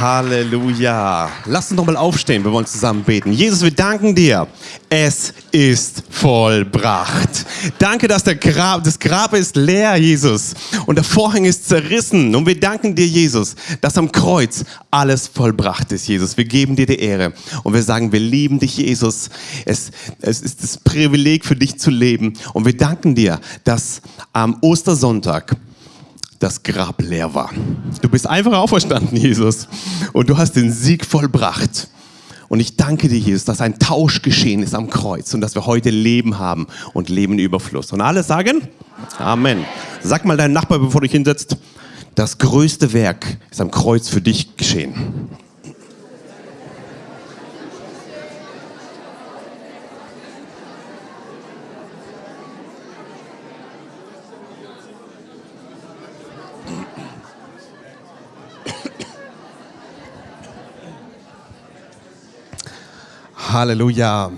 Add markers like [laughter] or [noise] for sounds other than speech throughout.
Halleluja. Lass uns nochmal aufstehen, wir wollen zusammen beten. Jesus, wir danken dir. Es ist vollbracht. Danke, dass der Grab, das Grab ist leer, Jesus. Und der Vorhang ist zerrissen. Und wir danken dir, Jesus, dass am Kreuz alles vollbracht ist, Jesus. Wir geben dir die Ehre. Und wir sagen, wir lieben dich, Jesus. Es, es ist das Privileg für dich zu leben. Und wir danken dir, dass am Ostersonntag das Grab leer war. Du bist einfach auferstanden, Jesus. Und du hast den Sieg vollbracht. Und ich danke dir, Jesus, dass ein Tausch geschehen ist am Kreuz und dass wir heute Leben haben und Leben Überfluss. Und alle sagen Amen. Sag mal deinem Nachbar, bevor du dich hinsetzt, das größte Werk ist am Kreuz für dich geschehen. Halleluja.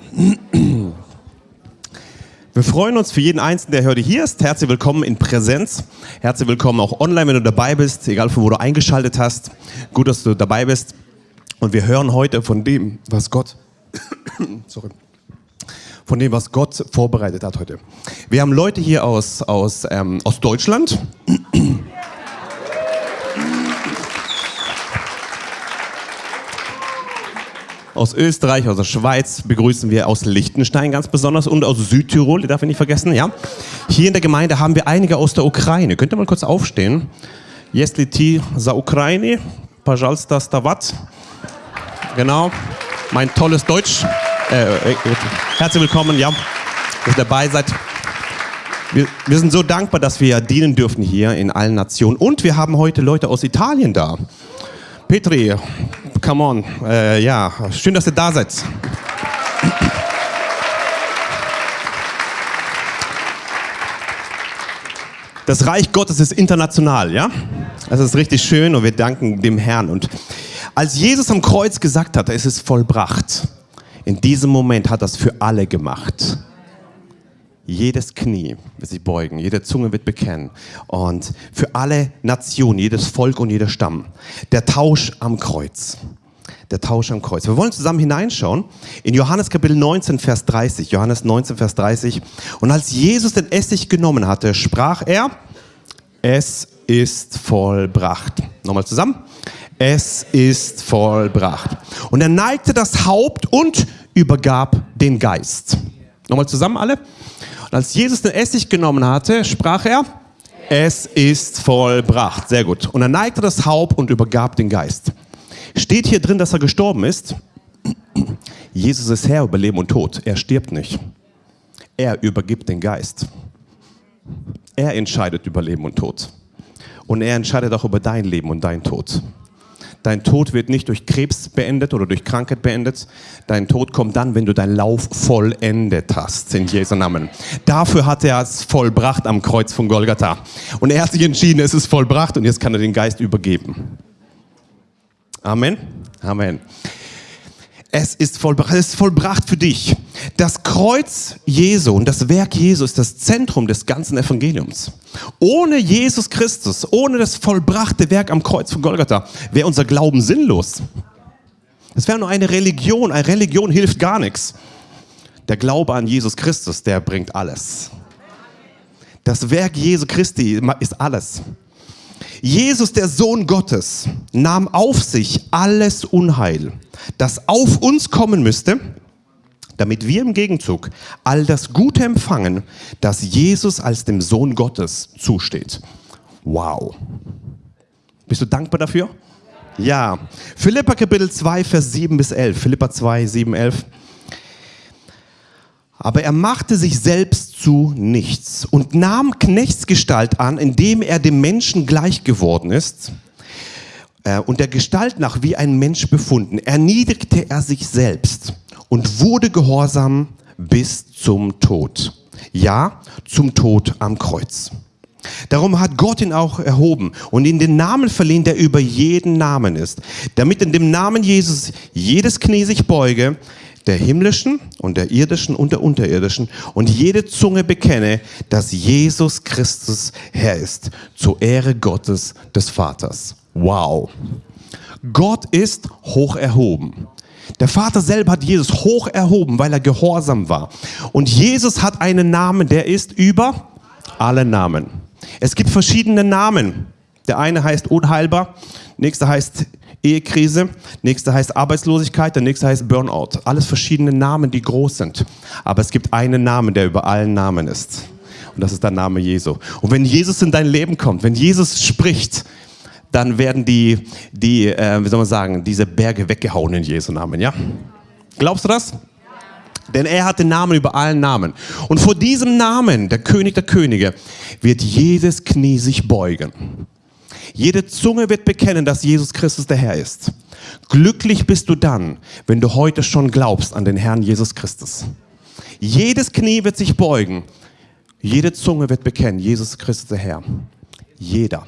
Wir freuen uns für jeden Einzelnen, der heute hier ist. Herzlich willkommen in Präsenz. Herzlich willkommen auch online, wenn du dabei bist, egal von wo du eingeschaltet hast. Gut, dass du dabei bist. Und wir hören heute von dem, was Gott, [coughs] sorry, von dem, was Gott vorbereitet hat heute. Wir haben Leute hier aus, aus, ähm, aus Deutschland. aus Österreich, aus der Schweiz begrüßen wir aus Liechtenstein ganz besonders und aus Südtirol, die darf ich nicht vergessen, ja. Hier in der Gemeinde haben wir einige aus der Ukraine. Könnt ihr mal kurz aufstehen? Если ти за Ukraine, пожалуйста, стават. Genau, mein tolles Deutsch. Äh, äh, herzlich willkommen, ja, dass ihr dabei seid. Wir, wir, sind so dankbar, dass wir dienen dürfen hier in allen Nationen. Und wir haben heute Leute aus Italien da. Petri, come on. Äh, ja, schön, dass ihr da seid. Das Reich Gottes ist international, ja? Das ist richtig schön und wir danken dem Herrn. Und als Jesus am Kreuz gesagt hat, es ist vollbracht, in diesem Moment hat er es für alle gemacht. Jedes Knie wird sich beugen, jede Zunge wird bekennen. Und für alle Nationen, jedes Volk und jeder Stamm. Der Tausch am Kreuz. Der Tausch am Kreuz. Wir wollen zusammen hineinschauen in Johannes Kapitel 19, Vers 30. Johannes 19, Vers 30. Und als Jesus den Essig genommen hatte, sprach er, es ist vollbracht. Nochmal zusammen. Es ist vollbracht. Und er neigte das Haupt und übergab den Geist. Nochmal zusammen alle. Und als Jesus den Essig genommen hatte, sprach er, es ist vollbracht. Sehr gut. Und er neigte das Haupt und übergab den Geist. Steht hier drin, dass er gestorben ist? Jesus ist Herr über Leben und Tod. Er stirbt nicht. Er übergibt den Geist. Er entscheidet über Leben und Tod. Und er entscheidet auch über dein Leben und dein Tod. Dein Tod wird nicht durch Krebs beendet oder durch Krankheit beendet. Dein Tod kommt dann, wenn du deinen Lauf vollendet hast, in Jesu Namen. Dafür hat er es vollbracht am Kreuz von Golgatha. Und er hat sich entschieden, es ist vollbracht und jetzt kann er den Geist übergeben. Amen. Amen. Es ist vollbracht, es ist vollbracht für dich. Das Kreuz Jesu und das Werk Jesu ist das Zentrum des ganzen Evangeliums. Ohne Jesus Christus, ohne das vollbrachte Werk am Kreuz von Golgatha, wäre unser Glauben sinnlos. Es wäre nur eine Religion. Eine Religion hilft gar nichts. Der Glaube an Jesus Christus, der bringt alles. Das Werk Jesu Christi ist alles. Jesus, der Sohn Gottes, nahm auf sich alles Unheil, das auf uns kommen müsste, damit wir im Gegenzug all das Gute empfangen, das Jesus als dem Sohn Gottes zusteht. Wow. Bist du dankbar dafür? Ja. Philippa Kapitel 2, Vers 7 bis 11. Philippa 2, 7, 11. Aber er machte sich selbst zu nichts und nahm Knechtsgestalt an, indem er dem Menschen gleich geworden ist äh, und der Gestalt nach wie ein Mensch befunden. Erniedrigte er sich selbst und wurde gehorsam bis zum Tod. Ja, zum Tod am Kreuz. Darum hat Gott ihn auch erhoben und ihm den Namen verliehen, der über jeden Namen ist, damit in dem Namen Jesus jedes Knie sich beuge, der himmlischen und der irdischen und der unterirdischen und jede Zunge bekenne, dass Jesus Christus Herr ist, zur Ehre Gottes des Vaters. Wow. Gott ist hoch erhoben. Der Vater selber hat Jesus hoch erhoben, weil er gehorsam war. Und Jesus hat einen Namen, der ist über alle Namen. Es gibt verschiedene Namen. Der eine heißt unheilbar, nächster heißt Ehekrise, nächster heißt Arbeitslosigkeit, der nächste heißt Burnout. Alles verschiedene Namen, die groß sind. Aber es gibt einen Namen, der über allen Namen ist. Und das ist der Name Jesu. Und wenn Jesus in dein Leben kommt, wenn Jesus spricht, dann werden die, die äh, wie soll man sagen, diese Berge weggehauen in Jesu Namen, ja? Glaubst du das? Denn er hat den Namen über allen Namen. Und vor diesem Namen, der König der Könige, wird jedes Knie sich beugen. Jede Zunge wird bekennen, dass Jesus Christus der Herr ist. Glücklich bist du dann, wenn du heute schon glaubst an den Herrn Jesus Christus. Jedes Knie wird sich beugen. Jede Zunge wird bekennen, Jesus Christus der Herr. Jeder.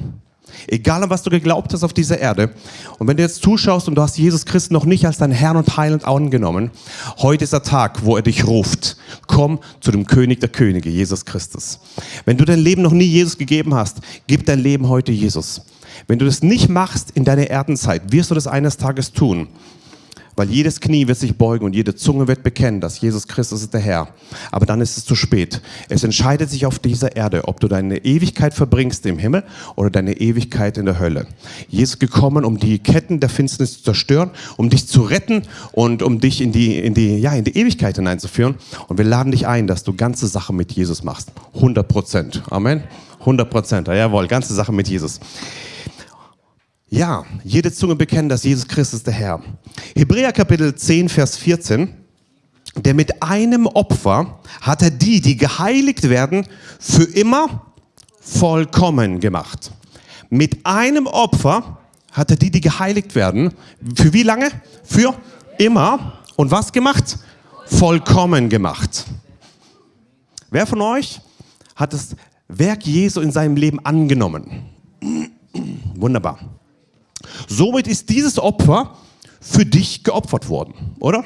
Egal an was du geglaubt hast auf dieser Erde. Und wenn du jetzt zuschaust und du hast Jesus Christus noch nicht als dein Herrn und Heiland angenommen, heute ist der Tag, wo er dich ruft. Komm zu dem König der Könige, Jesus Christus. Wenn du dein Leben noch nie Jesus gegeben hast, gib dein Leben heute Jesus. Wenn du das nicht machst in deiner Erdenzeit, wirst du das eines Tages tun. Weil jedes Knie wird sich beugen und jede Zunge wird bekennen, dass Jesus Christus ist der Herr. Aber dann ist es zu spät. Es entscheidet sich auf dieser Erde, ob du deine Ewigkeit verbringst im Himmel oder deine Ewigkeit in der Hölle. Jesus ist gekommen, um die Ketten der Finsternis zu zerstören, um dich zu retten und um dich in die, in die, ja, in die Ewigkeit hineinzuführen. Und wir laden dich ein, dass du ganze Sache mit Jesus machst. 100 Prozent. Amen. 100 Prozent. Jawohl, ganze Sache mit Jesus. Ja, jede Zunge bekennen, dass Jesus Christus der Herr. Hebräer Kapitel 10, Vers 14. Der mit einem Opfer hat er die, die geheiligt werden, für immer vollkommen gemacht. Mit einem Opfer hat er die, die geheiligt werden, für wie lange? Für immer. Und was gemacht? Vollkommen gemacht. Wer von euch hat das Werk Jesu in seinem Leben angenommen? Wunderbar. Somit ist dieses Opfer für dich geopfert worden, oder?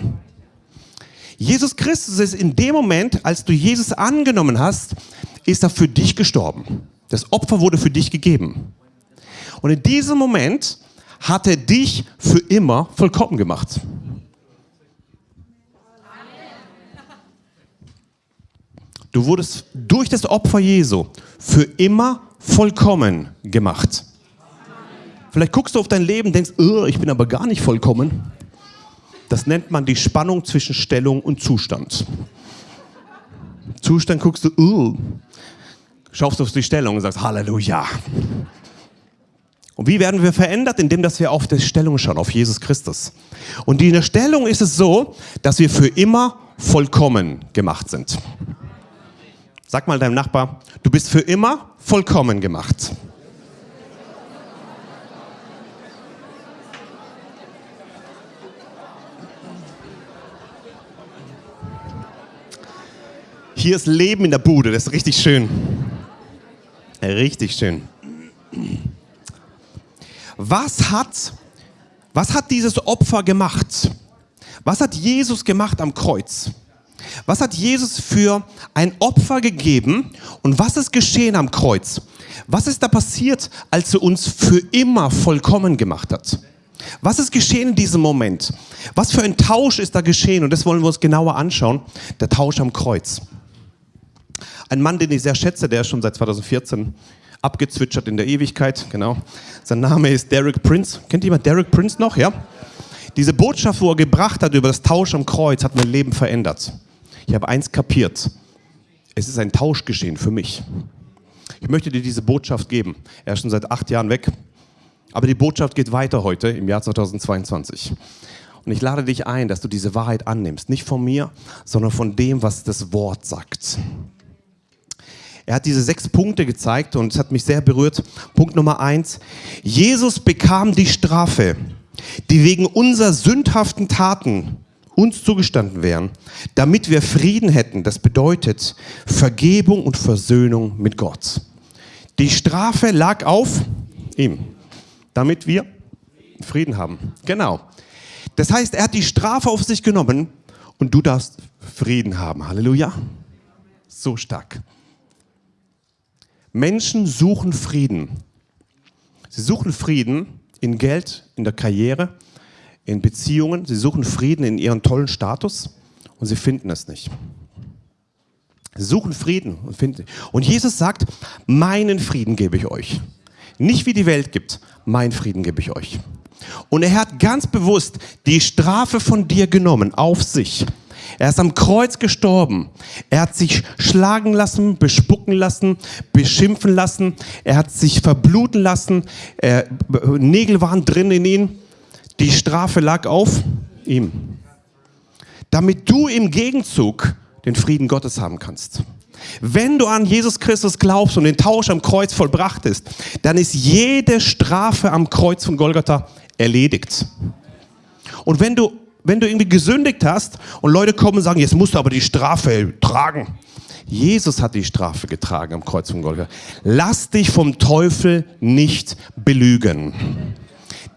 Jesus Christus ist in dem Moment, als du Jesus angenommen hast, ist er für dich gestorben. Das Opfer wurde für dich gegeben. Und in diesem Moment hat er dich für immer vollkommen gemacht. Du wurdest durch das Opfer Jesu für immer vollkommen gemacht. Vielleicht guckst du auf dein Leben denkst, ich bin aber gar nicht vollkommen. Das nennt man die Spannung zwischen Stellung und Zustand. Zustand guckst du, schaust auf die Stellung und sagst, Halleluja. Und wie werden wir verändert? Indem, dass wir auf die Stellung schauen, auf Jesus Christus. Und in der Stellung ist es so, dass wir für immer vollkommen gemacht sind. Sag mal deinem Nachbar, du bist für immer vollkommen gemacht. Hier ist Leben in der Bude, das ist richtig schön. Richtig schön. Was hat, was hat dieses Opfer gemacht? Was hat Jesus gemacht am Kreuz? Was hat Jesus für ein Opfer gegeben und was ist geschehen am Kreuz? Was ist da passiert, als er uns für immer vollkommen gemacht hat? Was ist geschehen in diesem Moment? Was für ein Tausch ist da geschehen? Und das wollen wir uns genauer anschauen. Der Tausch am Kreuz. Ein Mann, den ich sehr schätze, der ist schon seit 2014 abgezwitschert in der Ewigkeit, genau. Sein Name ist Derek Prince. Kennt jemand Derek Prince noch, ja? Diese Botschaft, wo er gebracht hat über das Tausch am Kreuz, hat mein Leben verändert. Ich habe eins kapiert. Es ist ein Tausch geschehen für mich. Ich möchte dir diese Botschaft geben. Er ist schon seit acht Jahren weg. Aber die Botschaft geht weiter heute im Jahr 2022. Und ich lade dich ein, dass du diese Wahrheit annimmst. Nicht von mir, sondern von dem, was das Wort sagt. Er hat diese sechs Punkte gezeigt und es hat mich sehr berührt. Punkt Nummer eins. Jesus bekam die Strafe, die wegen unserer sündhaften Taten uns zugestanden wären, damit wir Frieden hätten. Das bedeutet Vergebung und Versöhnung mit Gott. Die Strafe lag auf ihm, damit wir Frieden haben. Genau. Das heißt, er hat die Strafe auf sich genommen und du darfst Frieden haben. Halleluja. So stark. Menschen suchen Frieden. Sie suchen Frieden in Geld, in der Karriere, in Beziehungen. Sie suchen Frieden in ihrem tollen Status und sie finden es nicht. Sie suchen Frieden und finden. Und Jesus sagt, meinen Frieden gebe ich euch. Nicht wie die Welt gibt, meinen Frieden gebe ich euch. Und er hat ganz bewusst die Strafe von dir genommen auf sich. Er ist am Kreuz gestorben. Er hat sich schlagen lassen, bespucken lassen, beschimpfen lassen. Er hat sich verbluten lassen. Er, Nägel waren drin in ihn. Die Strafe lag auf ihm. Damit du im Gegenzug den Frieden Gottes haben kannst. Wenn du an Jesus Christus glaubst und den Tausch am Kreuz vollbracht ist, dann ist jede Strafe am Kreuz von Golgatha erledigt. Und wenn du, wenn du irgendwie gesündigt hast und Leute kommen und sagen, jetzt musst du aber die Strafe tragen. Jesus hat die Strafe getragen am Kreuz von Golgatha. Lass dich vom Teufel nicht belügen.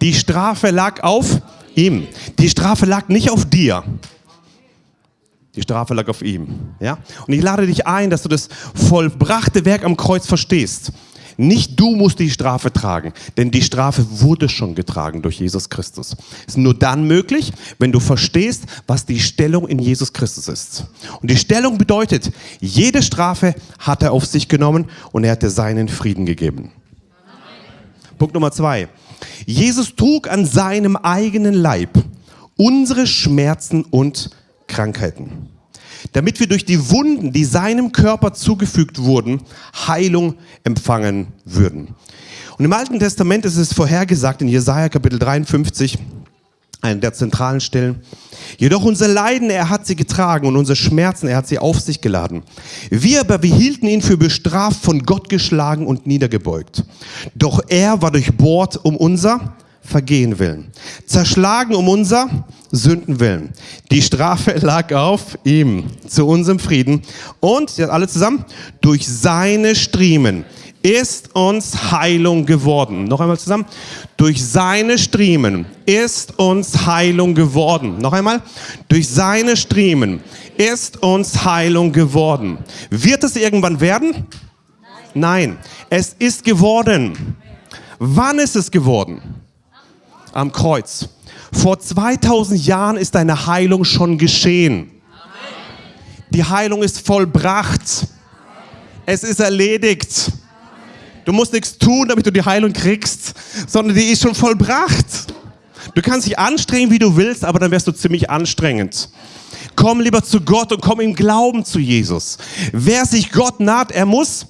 Die Strafe lag auf ihm. Die Strafe lag nicht auf dir. Die Strafe lag auf ihm. Ja? Und ich lade dich ein, dass du das vollbrachte Werk am Kreuz verstehst. Nicht du musst die Strafe tragen, denn die Strafe wurde schon getragen durch Jesus Christus. Ist nur dann möglich, wenn du verstehst, was die Stellung in Jesus Christus ist. Und die Stellung bedeutet, jede Strafe hat er auf sich genommen und er hat dir seinen Frieden gegeben. Punkt Nummer zwei. Jesus trug an seinem eigenen Leib unsere Schmerzen und Krankheiten, damit wir durch die Wunden, die seinem Körper zugefügt wurden, Heilung empfangen würden. Und im Alten Testament ist es vorhergesagt in Jesaja Kapitel 53, eine der zentralen Stellen. Jedoch unser Leiden, er hat sie getragen und unsere Schmerzen, er hat sie auf sich geladen. Wir aber, wir hielten ihn für bestraft, von Gott geschlagen und niedergebeugt. Doch er war durchbohrt um unser Vergehen willen, zerschlagen um unser Sünden willen. Die Strafe [laughs] lag auf ihm zu unserem Frieden und, alle zusammen, durch seine Striemen ist uns Heilung geworden. Noch einmal zusammen. Durch seine Striemen ist uns Heilung geworden. Noch einmal. Durch seine Striemen ist uns Heilung geworden. Wird es irgendwann werden? Nein. Nein. Es ist geworden. Wann ist es geworden? Am Kreuz. Vor 2000 Jahren ist deine Heilung schon geschehen. Die Heilung ist vollbracht. Es ist erledigt. Du musst nichts tun, damit du die Heilung kriegst, sondern die ist schon vollbracht. Du kannst dich anstrengen, wie du willst, aber dann wirst du ziemlich anstrengend. Komm lieber zu Gott und komm im Glauben zu Jesus. Wer sich Gott naht, er muss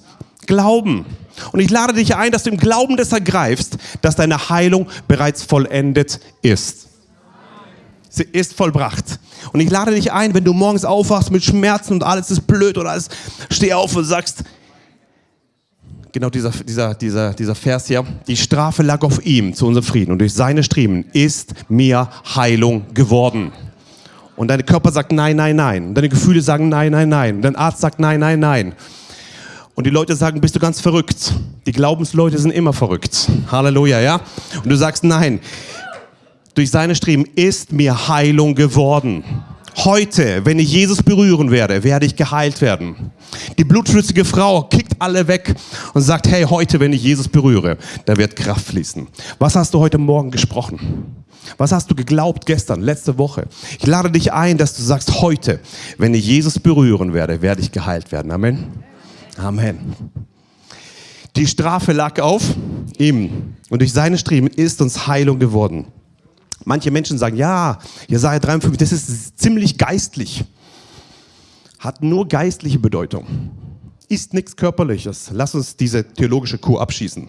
glauben. Und ich lade dich ein, dass du im Glauben das ergreifst, dass deine Heilung bereits vollendet ist. Sie ist vollbracht. Und ich lade dich ein, wenn du morgens aufwachst mit Schmerzen und alles ist blöd oder alles, steh auf und sagst, genau dieser, dieser, dieser, dieser Vers hier, die Strafe lag auf ihm zu unserem Frieden und durch seine Striemen ist mir Heilung geworden. Und dein Körper sagt nein, nein, nein. Deine Gefühle sagen nein, nein, nein. Dein Arzt sagt nein, nein, nein. Und die Leute sagen, bist du ganz verrückt. Die Glaubensleute sind immer verrückt. Halleluja, ja? Und du sagst, nein. Durch seine Streben ist mir Heilung geworden. Heute, wenn ich Jesus berühren werde, werde ich geheilt werden. Die blutflüssige Frau kickt alle weg und sagt, hey, heute, wenn ich Jesus berühre, da wird Kraft fließen. Was hast du heute Morgen gesprochen? Was hast du geglaubt gestern, letzte Woche? Ich lade dich ein, dass du sagst, heute, wenn ich Jesus berühren werde, werde ich geheilt werden. Amen. Amen. Die Strafe lag auf ihm und durch seine Streben ist uns Heilung geworden. Manche Menschen sagen, ja, Jesaja 53, das ist ziemlich geistlich. Hat nur geistliche Bedeutung. Ist nichts Körperliches. Lass uns diese theologische Kur abschießen.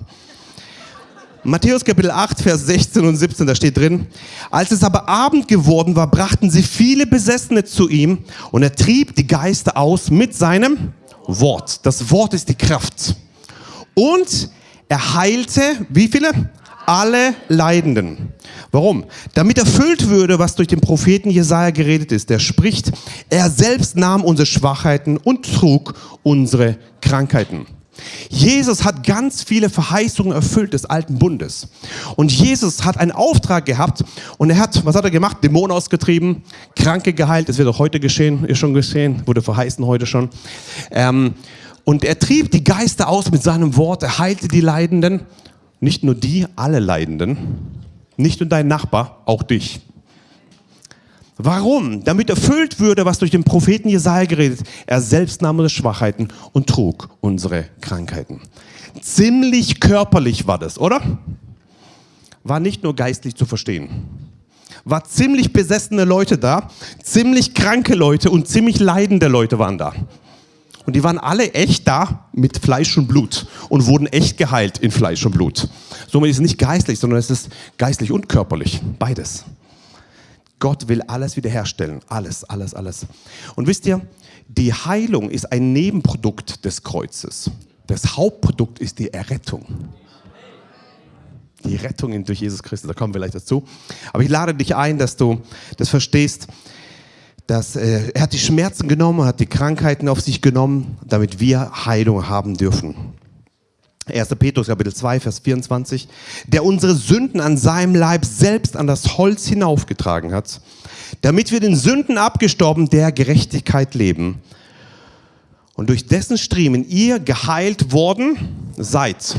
Matthäus Kapitel 8, Vers 16 und 17, da steht drin, als es aber Abend geworden war, brachten sie viele Besessene zu ihm und er trieb die Geister aus mit seinem Wort. Das Wort ist die Kraft. Und er heilte, wie viele? Alle Leidenden. Warum? Damit erfüllt würde, was durch den Propheten Jesaja geredet ist. Der spricht, er selbst nahm unsere Schwachheiten und trug unsere Krankheiten. Jesus hat ganz viele Verheißungen erfüllt des alten Bundes. Und Jesus hat einen Auftrag gehabt und er hat, was hat er gemacht? Dämonen ausgetrieben, Kranke geheilt. Das wird auch heute geschehen, ist schon geschehen, wurde verheißen heute schon. Ähm, und er trieb die Geister aus mit seinem Wort, er heilte die Leidenden. Nicht nur die, alle Leidenden. Nicht nur deinen Nachbar, auch dich. Warum? Damit erfüllt würde, was durch den Propheten Jesaja geredet. Er selbst nahm unsere Schwachheiten und trug unsere Krankheiten. Ziemlich körperlich war das, oder? War nicht nur geistlich zu verstehen. War ziemlich besessene Leute da, ziemlich kranke Leute und ziemlich leidende Leute waren da. Und die waren alle echt da mit Fleisch und Blut und wurden echt geheilt in Fleisch und Blut. Somit ist es nicht geistlich, sondern es ist geistlich und körperlich. Beides. Gott will alles wiederherstellen. Alles, alles, alles. Und wisst ihr, die Heilung ist ein Nebenprodukt des Kreuzes. Das Hauptprodukt ist die Errettung. Die Rettung durch Jesus Christus, da kommen wir gleich dazu. Aber ich lade dich ein, dass du das verstehst, dass äh, er hat die Schmerzen genommen, hat die Krankheiten auf sich genommen, damit wir Heilung haben dürfen. 1. Petrus Kapitel 2, Vers 24, der unsere Sünden an seinem Leib selbst an das Holz hinaufgetragen hat, damit wir den Sünden abgestorben der Gerechtigkeit leben und durch dessen Striemen ihr geheilt worden seid.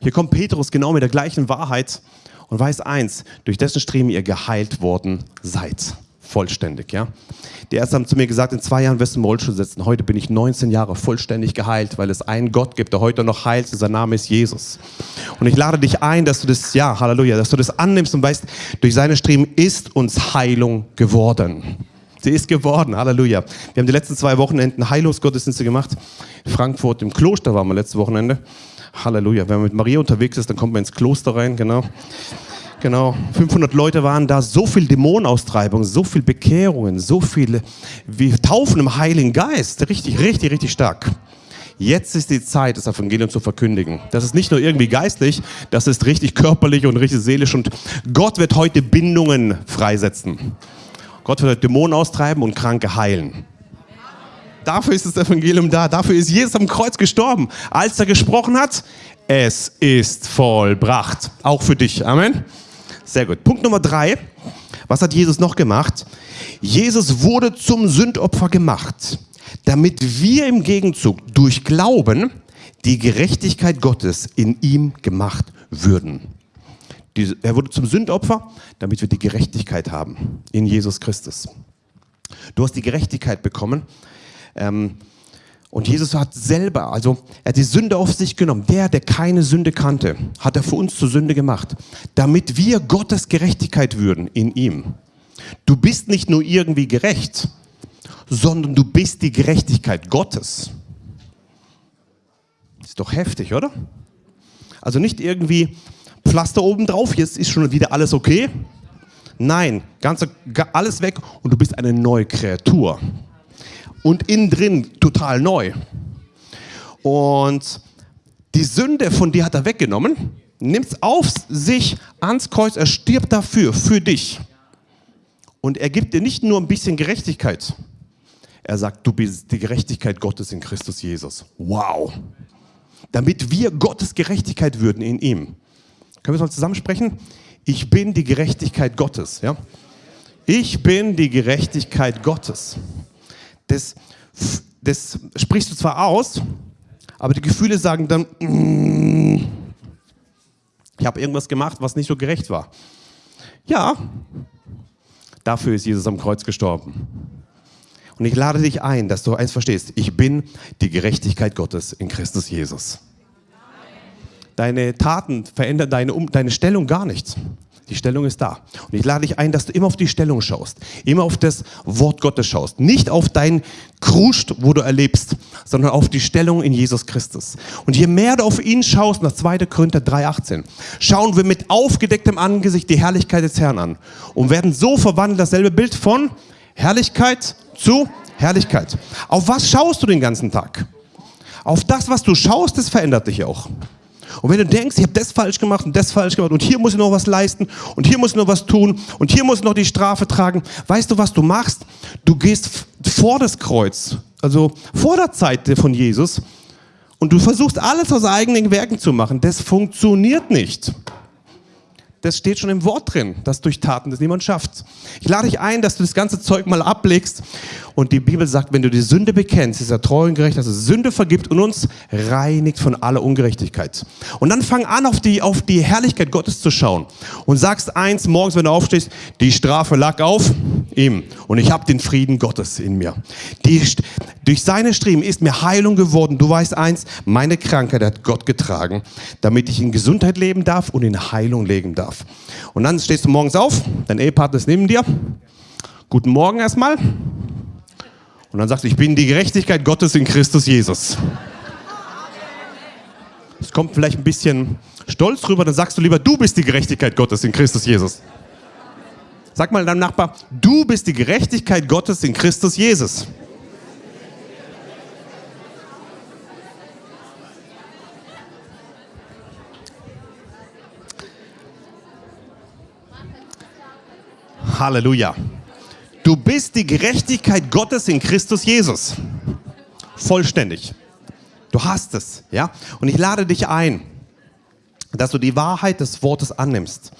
Hier kommt Petrus genau mit der gleichen Wahrheit und weiß eins, durch dessen Striemen ihr geheilt worden seid vollständig. Ja? Die Ärzte haben zu mir gesagt, in zwei Jahren wirst du im Rollstuhl sitzen. Heute bin ich 19 Jahre vollständig geheilt, weil es einen Gott gibt, der heute noch heilt. Sein Name ist Jesus. Und ich lade dich ein, dass du das, ja, Halleluja, dass du das annimmst und weißt, durch seine Striemen ist uns Heilung geworden. Sie ist geworden, Halleluja. Wir haben die letzten zwei Wochenenden Heilungsgottesdienste gemacht. Frankfurt im Kloster waren wir letztes Wochenende. Halleluja. Wenn man mit Maria unterwegs ist, dann kommt man ins Kloster rein, genau. Genau, 500 Leute waren da, so viel Dämonenaustreibung, so viel Bekehrungen, so viele wie Taufen im Heiligen Geist, richtig, richtig, richtig stark. Jetzt ist die Zeit, das Evangelium zu verkündigen. Das ist nicht nur irgendwie geistlich, das ist richtig körperlich und richtig seelisch und Gott wird heute Bindungen freisetzen. Gott wird heute Dämonen austreiben und Kranke heilen. Dafür ist das Evangelium da, dafür ist Jesus am Kreuz gestorben. Als er gesprochen hat, es ist vollbracht. Auch für dich. Amen. Sehr gut. Punkt Nummer drei. Was hat Jesus noch gemacht? Jesus wurde zum Sündopfer gemacht, damit wir im Gegenzug durch Glauben die Gerechtigkeit Gottes in ihm gemacht würden. er wurde zum Sündopfer, damit wir die Gerechtigkeit haben in Jesus Christus. Du hast die Gerechtigkeit bekommen. Ähm, und Jesus hat selber, also er hat die Sünde auf sich genommen. Der, der keine Sünde kannte, hat er für uns zur Sünde gemacht, damit wir Gottes Gerechtigkeit würden in ihm. Du bist nicht nur irgendwie gerecht, sondern du bist die Gerechtigkeit Gottes. Ist doch heftig, oder? Also nicht irgendwie Pflaster oben drauf, jetzt ist schon wieder alles okay. Nein, ganz, alles weg und du bist eine neue Kreatur und innen drin total neu. Und die Sünde von dir hat er weggenommen, nimmt auf sich ans Kreuz, er stirbt dafür, für dich. Und er gibt dir nicht nur ein bisschen Gerechtigkeit. Er sagt, du bist die Gerechtigkeit Gottes in Christus Jesus. Wow. Damit wir Gottes Gerechtigkeit würden in ihm. Können wir es mal zusammen sprechen? Ich bin die Gerechtigkeit Gottes. Ja? Ich bin die Gerechtigkeit Gottes das, das sprichst du zwar aus, aber die Gefühle sagen dann, mm, ich habe irgendwas gemacht, was nicht so gerecht war. Ja, dafür ist Jesus am Kreuz gestorben. Und ich lade dich ein, dass du eins verstehst. Ich bin die Gerechtigkeit Gottes in Christus Jesus. Deine Taten verändern deine, deine Stellung gar nicht. Die Stellung ist da. Und ich lade dich ein, dass du immer auf die Stellung schaust, immer auf das Wort Gottes schaust. Nicht auf dein Kruscht, wo du erlebst, sondern auf die Stellung in Jesus Christus. Und je mehr du auf ihn schaust, nach 2. Korinther 3,18, schauen wir mit aufgedecktem Angesicht die Herrlichkeit des Herrn an und werden so verwandelt, dasselbe Bild von Herrlichkeit zu Herrlichkeit. Auf was schaust du den ganzen Tag? Auf das, was du schaust, das verändert dich auch. Und wenn du denkst, ich habe das falsch gemacht und das falsch gemacht und hier muss ich noch was leisten und hier muss ich noch was tun und hier muss ich noch die Strafe tragen, weißt du, was du machst? Du gehst vor das Kreuz, also vor der Zeit von Jesus und du versuchst alles aus eigenen Werken zu machen. Das funktioniert nicht. Das steht schon im Wort drin, dass durch Taten das niemand schafft. Ich lade dich ein, dass du das ganze Zeug mal ablegst. Und die Bibel sagt, wenn du die Sünde bekennst, ist er treu und gerecht, dass er Sünde vergibt und uns reinigt von aller Ungerechtigkeit. Und dann fang an, auf die, auf die Herrlichkeit Gottes zu schauen. Und sagst eins morgens, wenn du aufstehst, die Strafe lag auf ihm. Und ich habe den Frieden Gottes in mir. Die, durch seine Striemen ist mir Heilung geworden. Du weißt eins, meine Krankheit hat Gott getragen, damit ich in Gesundheit leben darf und in Heilung leben darf. Und dann stehst du morgens auf, dein Ehepartner ist neben dir. Guten Morgen erstmal. Und dann sagst du, ich bin die Gerechtigkeit Gottes in Christus Jesus. Es kommt vielleicht ein bisschen stolz rüber, dann sagst du lieber, du bist die Gerechtigkeit Gottes in Christus Jesus. Sag mal deinem Nachbar, du bist die Gerechtigkeit Gottes in Christus Jesus. Halleluja. Du bist die Gerechtigkeit Gottes in Christus Jesus. Vollständig. Du hast es, ja? Und ich lade dich ein, dass du die Wahrheit des Wortes annimmst.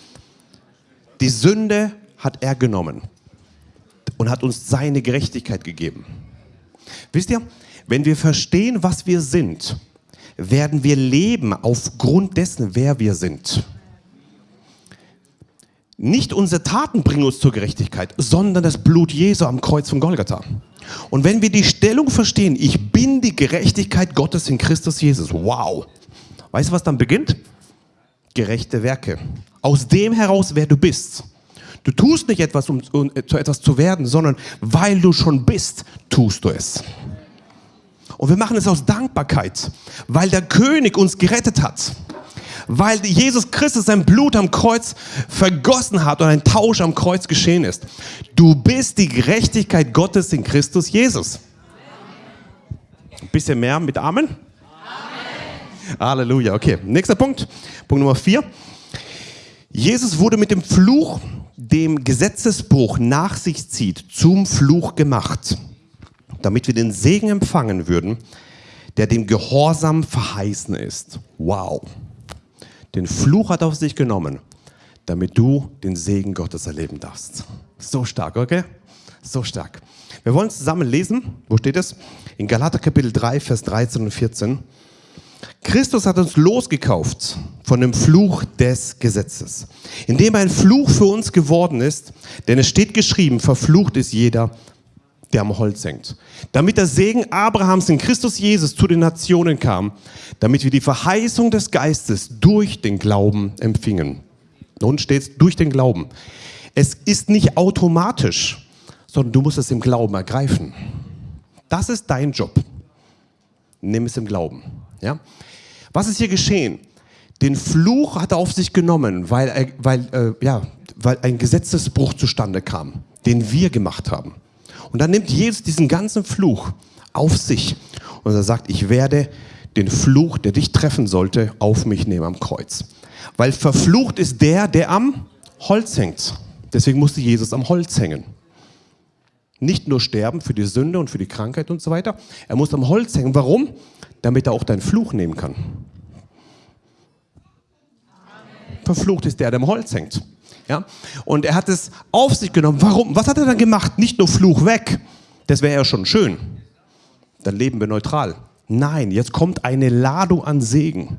Die Sünde hat er genommen und hat uns seine Gerechtigkeit gegeben. Wisst ihr, wenn wir verstehen, was wir sind, werden wir leben aufgrund dessen, wer wir sind. Nicht unsere Taten bringen uns zur Gerechtigkeit, sondern das Blut Jesu am Kreuz von Golgatha. Und wenn wir die Stellung verstehen, ich bin die Gerechtigkeit Gottes in Christus Jesus, wow. Weißt du, was dann beginnt? Gerechte Werke. Aus dem heraus, wer du bist. Du tust nicht etwas, um, um zu etwas zu werden, sondern weil du schon bist, tust du es. Und wir machen es aus Dankbarkeit, weil der König uns gerettet hat weil Jesus Christus sein Blut am Kreuz vergossen hat und ein Tausch am Kreuz geschehen ist. Du bist die Gerechtigkeit Gottes in Christus Jesus. Ein bisschen mehr mit Amen? Amen. Halleluja. Okay, nächster Punkt. Punkt Nummer vier. Jesus wurde mit dem Fluch, dem Gesetzesbruch nach sich zieht, zum Fluch gemacht, damit wir den Segen empfangen würden, der dem Gehorsam verheißen ist. Wow. Den Fluch hat auf sich genommen, damit du den Segen Gottes erleben darfst. So stark, okay? So stark. Wir wollen zusammen lesen. Wo steht es? In Galater Kapitel 3, Vers 13 und 14. Christus hat uns losgekauft von dem Fluch des Gesetzes, indem ein Fluch für uns geworden ist, denn es steht geschrieben, verflucht ist jeder, der am Holz hängt. Damit der Segen Abrahams in Christus Jesus zu den Nationen kam, damit wir die Verheißung des Geistes durch den Glauben empfingen. Nun steht durch den Glauben. Es ist nicht automatisch, sondern du musst es im Glauben ergreifen. Das ist dein Job. Nimm es im Glauben. Ja? Was ist hier geschehen? Den Fluch hat er auf sich genommen, weil, weil, äh, ja, weil ein Gesetzesbruch zustande kam, den wir gemacht haben. Und dann nimmt Jesus diesen ganzen Fluch auf sich und er sagt, ich werde den Fluch, der dich treffen sollte, auf mich nehmen am Kreuz. Weil verflucht ist der, der am Holz hängt. Deswegen musste Jesus am Holz hängen. Nicht nur sterben für die Sünde und für die Krankheit und so weiter. Er muss am Holz hängen. Warum? Damit er auch deinen Fluch nehmen kann. Verflucht ist der, der am Holz hängt. Ja? Und er hat es auf sich genommen. Warum? Was hat er dann gemacht? Nicht nur Fluch weg. Das wäre ja schon schön. Dann leben wir neutral. Nein, jetzt kommt eine Ladung an Segen.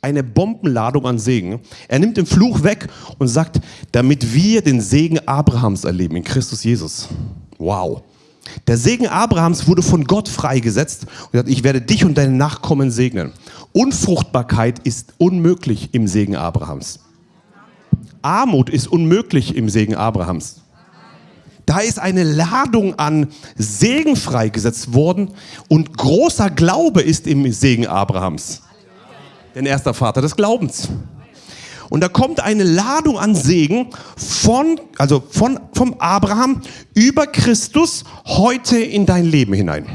Eine Bombenladung an Segen. Er nimmt den Fluch weg und sagt, damit wir den Segen Abrahams erleben in Christus Jesus. Wow. Der Segen Abrahams wurde von Gott freigesetzt und sagt, ich werde dich und deine Nachkommen segnen. Unfruchtbarkeit ist unmöglich im Segen Abrahams. Armut ist unmöglich im Segen Abrahams. Da ist eine Ladung an Segen freigesetzt worden und großer Glaube ist im Segen Abrahams. Denn er ist der Vater des Glaubens. Und da kommt eine Ladung an Segen von, also von, vom Abraham über Christus heute in dein Leben hinein.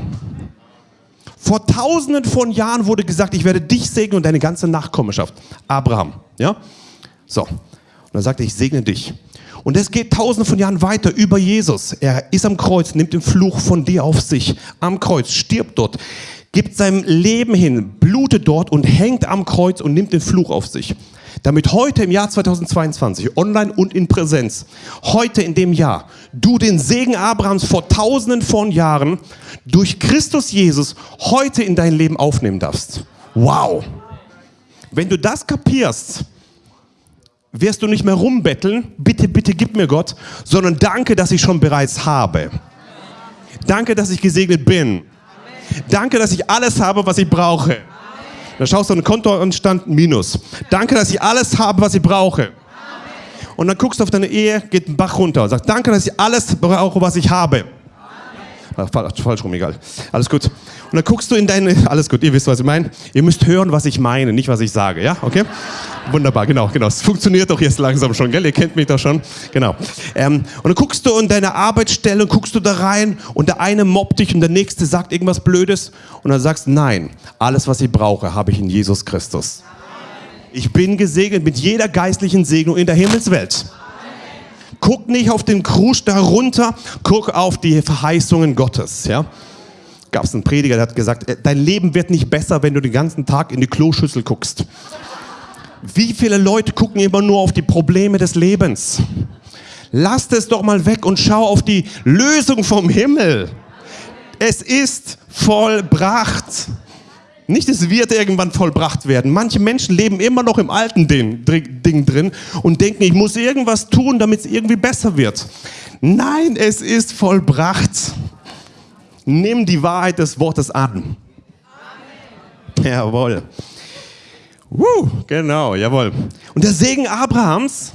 Vor tausenden von Jahren wurde gesagt, ich werde dich segnen und deine ganze Nachkommenschaft. Abraham, ja? So. Und dann sagt er, ich segne dich. Und es geht tausende von Jahren weiter über Jesus. Er ist am Kreuz, nimmt den Fluch von dir auf sich. Am Kreuz, stirbt dort, gibt sein Leben hin, blutet dort und hängt am Kreuz und nimmt den Fluch auf sich. Damit heute im Jahr 2022, online und in Präsenz, heute in dem Jahr, du den Segen Abrahams vor tausenden von Jahren durch Christus Jesus heute in dein Leben aufnehmen darfst. Wow! Wenn du das kapierst, wirst du nicht mehr rumbetteln, bitte, bitte gib mir Gott, sondern danke, dass ich schon bereits habe. Danke, dass ich gesegnet bin. Danke, dass ich alles habe, was ich brauche. Dann schaust du auf den Kontostand Minus. Danke, dass ich alles habe, was ich brauche. Und dann guckst du auf deine Ehe, geht ein Bach runter und sagst, danke, dass ich alles brauche, was ich habe. Ach, falsch rum, egal. Alles gut. Und dann guckst du in deine, [laughs] alles gut, ihr wisst, was ich meine. Ihr müsst hören, was ich meine, nicht was ich sage, ja? Okay? Wunderbar, genau, genau. Es funktioniert doch jetzt langsam schon, gell? Ihr kennt mich doch schon. Genau. Ähm, und dann guckst du in deine Arbeitsstelle und guckst du da rein und der eine mobbt dich und der nächste sagt irgendwas Blödes und dann sagst, nein, alles, was ich brauche, habe ich in Jesus Christus. Ich bin gesegnet mit jeder geistlichen Segnung in der Himmelswelt. Guck nicht auf den Krusch darunter, guck auf die Verheißungen Gottes. Ja? Gab es einen Prediger, der hat gesagt, äh, dein Leben wird nicht besser, wenn du den ganzen Tag in die Kloschüssel guckst. Wie viele Leute gucken immer nur auf die Probleme des Lebens? Lasst es doch mal weg und schau auf die Lösung vom Himmel. Es ist vollbracht. Nicht, es wird irgendwann vollbracht werden. Manche Menschen leben immer noch im alten Ding, Ding drin und denken, ich muss irgendwas tun, damit es irgendwie besser wird. Nein, es ist vollbracht. Nimm die Wahrheit des Wortes an. Amen. Jawohl. Uh, genau, jawohl. Und der Segen Abrahams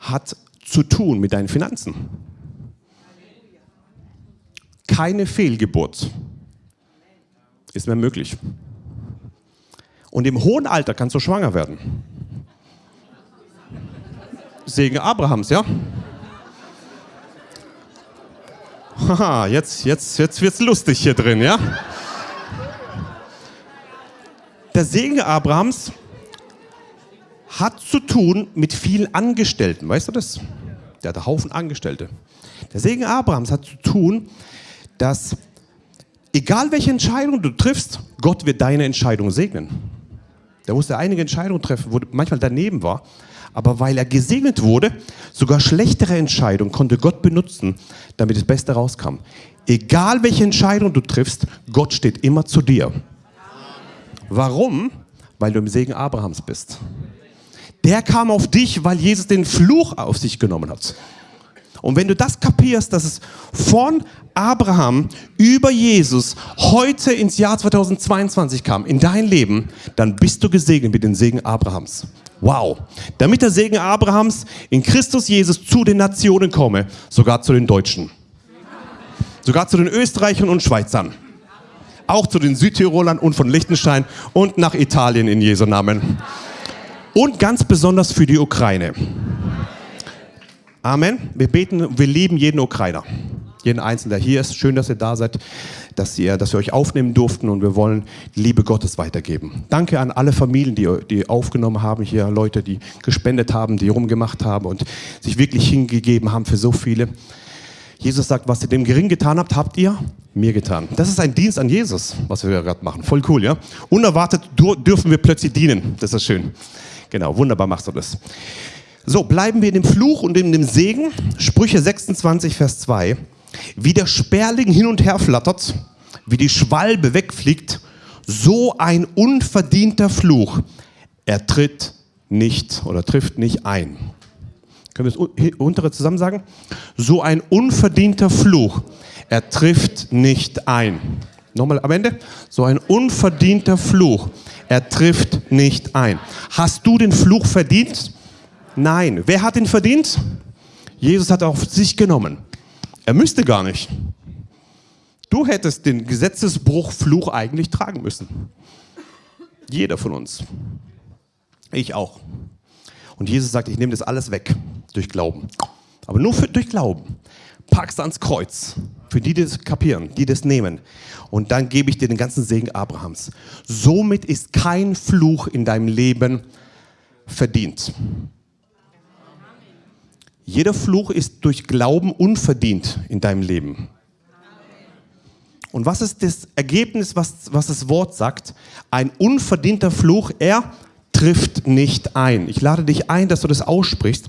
hat zu tun mit deinen Finanzen. Keine Fehlgeburt ist mehr möglich. Und im hohen Alter kannst du schwanger werden. Segen Abrahams, ja? Haha, jetzt, jetzt, jetzt wird's lustig hier drin, ja? Der Segen Abrahams hat zu tun mit vielen Angestellten, weißt du das? Der hat einen Haufen Angestellte. Der Segen Abrahams hat zu tun, dass egal welche Entscheidung du triffst, Gott wird deine Entscheidung segnen. Der musste einige Entscheidungen treffen, wo manchmal daneben war. Aber weil er gesegnet wurde, sogar schlechtere Entscheidungen konnte Gott benutzen, damit das Beste rauskam. Egal welche Entscheidung du triffst, Gott steht immer zu dir. Warum? Weil du im Segen Abrahams bist. Der kam auf dich, weil Jesus den Fluch auf sich genommen hat. Und wenn du das kapierst, dass es von Abraham über Jesus heute ins Jahr 2022 kam, in dein Leben, dann bist du gesegnet mit dem Segen Abrahams. Wow. Damit der Segen Abrahams in Christus Jesus zu den Nationen komme, sogar zu den Deutschen. Sogar zu den Österreichern und Schweizern. Auch zu den Südtirolern und von Liechtenstein und nach Italien in Jesu Namen. Und ganz besonders für die Ukraine. Amen. Wir beten, wir lieben jeden Ukrainer jeden Einzelnen, der hier ist. Schön, dass ihr da seid, dass, ihr, dass wir euch aufnehmen durften und wir wollen die Liebe Gottes weitergeben. Danke an alle Familien, die, die aufgenommen haben hier, Leute, die gespendet haben, die rumgemacht haben und sich wirklich hingegeben haben für so viele. Jesus sagt, was ihr dem gering getan habt, habt ihr mir getan. Das ist ein Dienst an Jesus, was wir gerade machen. Voll cool, ja? Unerwartet dürfen wir plötzlich dienen. Das ist schön. Genau, wunderbar machst du das. So, bleiben wir in dem Fluch und in dem Segen. Sprüche 26, Vers 2. Wie der Sperling hin und her flattert, wie die Schwalbe wegfliegt, so ein unverdienter Fluch. Er tritt nicht oder trifft nicht ein. Können wir das untere zusammen sagen? So ein unverdienter Fluch. Er trifft nicht ein. Nochmal am Ende. So ein unverdienter Fluch. Er trifft nicht ein. Hast du den Fluch verdient? Nein. Wer hat ihn verdient? Jesus hat auf sich genommen. Er müsste gar nicht. Du hättest den Gesetzesbruchfluch eigentlich tragen müssen. Jeder von uns. Ich auch. Und Jesus sagt, ich nehme das alles weg durch Glauben. Aber nur für, durch Glauben. Packst ans Kreuz. Für die, die das kapieren, die das nehmen. Und dann gebe ich dir den ganzen Segen Abrahams. Somit ist kein Fluch in deinem Leben verdient. Jeder Fluch ist durch Glauben unverdient in deinem Leben. Und was ist das Ergebnis, was, was das Wort sagt? Ein unverdienter Fluch, er trifft nicht ein. Ich lade dich ein, dass du das aussprichst.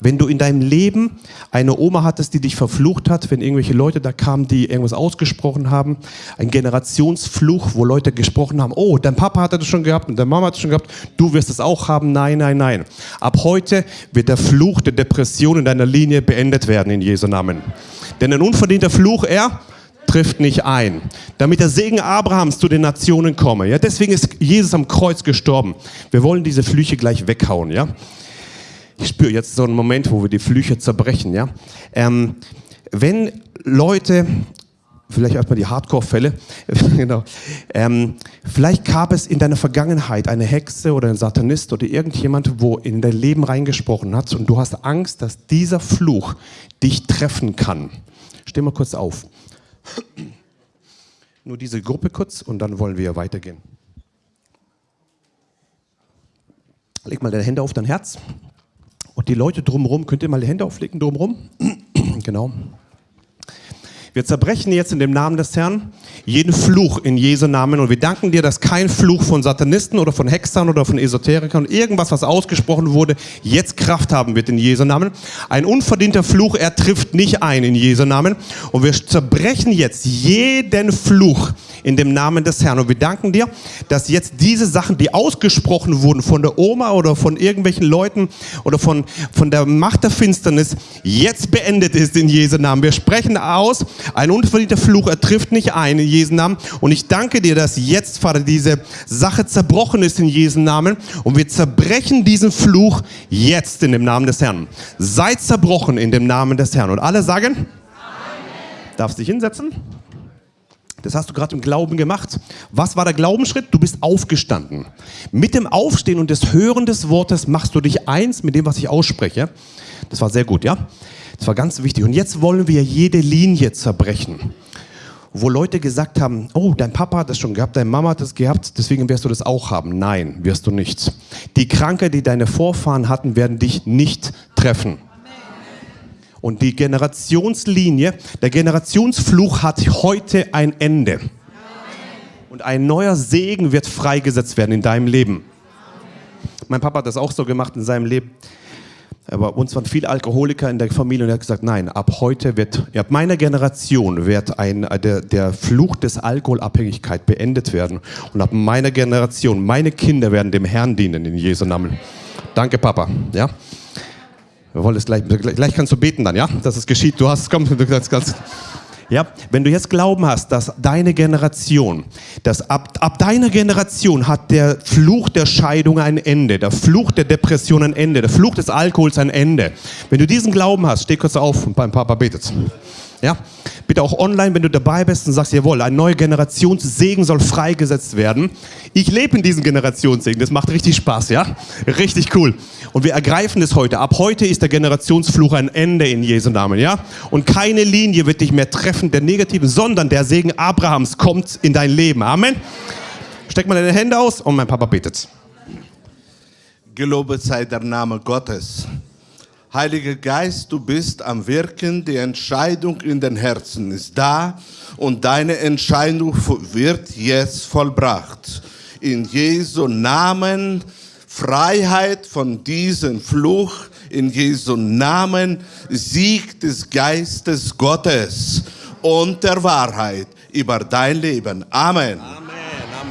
Wenn du in deinem Leben eine Oma hattest, die dich verflucht hat, wenn irgendwelche Leute da kamen, die irgendwas ausgesprochen haben, ein Generationsfluch, wo Leute gesprochen haben, oh, dein Papa hat das schon gehabt und deine Mama hat es schon gehabt, du wirst es auch haben. Nein, nein, nein. Ab heute wird der Fluch der Depression in deiner Linie beendet werden in Jesu Namen. Denn ein unverdienter Fluch, er trifft nicht ein, damit der Segen Abrahams zu den Nationen komme. Ja, deswegen ist Jesus am Kreuz gestorben. Wir wollen diese Flüche gleich weghauen. Ja, ich spüre jetzt so einen Moment, wo wir die Flüche zerbrechen. Ja, ähm, wenn Leute vielleicht erstmal die Hardcore-Fälle, [laughs] genau. Ähm, vielleicht gab es in deiner Vergangenheit eine Hexe oder ein Satanist oder irgendjemand, wo in dein Leben reingesprochen hat und du hast Angst, dass dieser Fluch dich treffen kann. Steh mal kurz auf. Nur diese Gruppe kurz und dann wollen wir weitergehen. Leg mal deine Hände auf dein Herz. Und die Leute drumherum, könnt ihr mal die Hände auflegen drumherum? [clears throat] genau. Wir zerbrechen jetzt in dem Namen des Herrn jeden Fluch in Jesu Namen und wir danken dir, dass kein Fluch von Satanisten oder von Hexern oder von Esoterikern, irgendwas, was ausgesprochen wurde, jetzt Kraft haben wird in Jesu Namen. Ein unverdienter Fluch, er trifft nicht ein in Jesu Namen und wir zerbrechen jetzt jeden Fluch in dem Namen des Herrn und wir danken dir, dass jetzt diese Sachen, die ausgesprochen wurden von der Oma oder von irgendwelchen Leuten oder von, von der Macht der Finsternis, jetzt beendet ist in Jesu Namen. Wir sprechen aus, ein unverdienter Fluch, er trifft nicht ein in Jesu Namen. Und ich danke dir, dass jetzt, Vater, diese Sache zerbrochen ist in Jesu Namen. Und wir zerbrechen diesen Fluch jetzt in dem Namen des Herrn. Seid zerbrochen in dem Namen des Herrn. Und alle sagen, Amen. darfst dich hinsetzen? Das hast du gerade im Glauben gemacht. Was war der Glaubensschritt? Du bist aufgestanden. Mit dem Aufstehen und des Hören des Wortes machst du dich eins mit dem, was ich ausspreche. Das war sehr gut, ja? Das war ganz wichtig. Und jetzt wollen wir jede Linie zerbrechen. Wo Leute gesagt haben, oh, dein Papa hat das schon gehabt, deine Mama hat das gehabt, deswegen wirst du das auch haben. Nein, wirst du nicht. Die Krankheit, die deine Vorfahren hatten, werden dich nicht treffen. Und die Generationslinie, der Generationsfluch hat heute ein Ende. Und ein neuer Segen wird freigesetzt werden in deinem Leben. Mein Papa hat das auch so gemacht in seinem Leben. Aber uns waren viele Alkoholiker in der Familie und er hat gesagt, nein, ab heute wird, ab meiner Generation wird ein, der, der Fluch des Alkoholabhängigkeit beendet werden. Und ab meiner Generation, meine Kinder werden dem Herrn dienen in Jesu Namen. Danke, Papa. Ja? Wir wollen es gleich, gleich kannst du beten dann, ja, dass es geschieht. Du hast, komm, du kannst, kannst ja, wenn du jetzt Glauben hast, dass deine Generation, dass ab, ab deiner Generation hat der Fluch der Scheidung ein Ende, der Fluch der Depression ein Ende, der Fluch des Alkohols ein Ende. Wenn du diesen Glauben hast, steh kurz auf und beim Papa betet. Ja? Bitte auch online, wenn du dabei bist und sagst, jawohl, ein neuer Generationssegen soll freigesetzt werden. Ich lebe in diesem Generationssegen, das macht richtig Spaß, ja? Richtig cool. Und wir ergreifen es heute. Ab heute ist der Generationsfluch ein Ende in Jesu Namen, ja? Und keine Linie wird dich mehr treffen, der negativen, sondern der Segen Abrahams kommt in dein Leben. Amen. Steck mal deine Hände aus und mein Papa betet. Gelobet sei der Name Gottes. Heiliger Geist, du bist am Wirken, die Entscheidung in den Herzen ist da und deine Entscheidung wird jetzt vollbracht. In Jesu Namen Freiheit von diesem Fluch, in Jesu Namen Sieg des Geistes Gottes und der Wahrheit über dein Leben. Amen. Amen.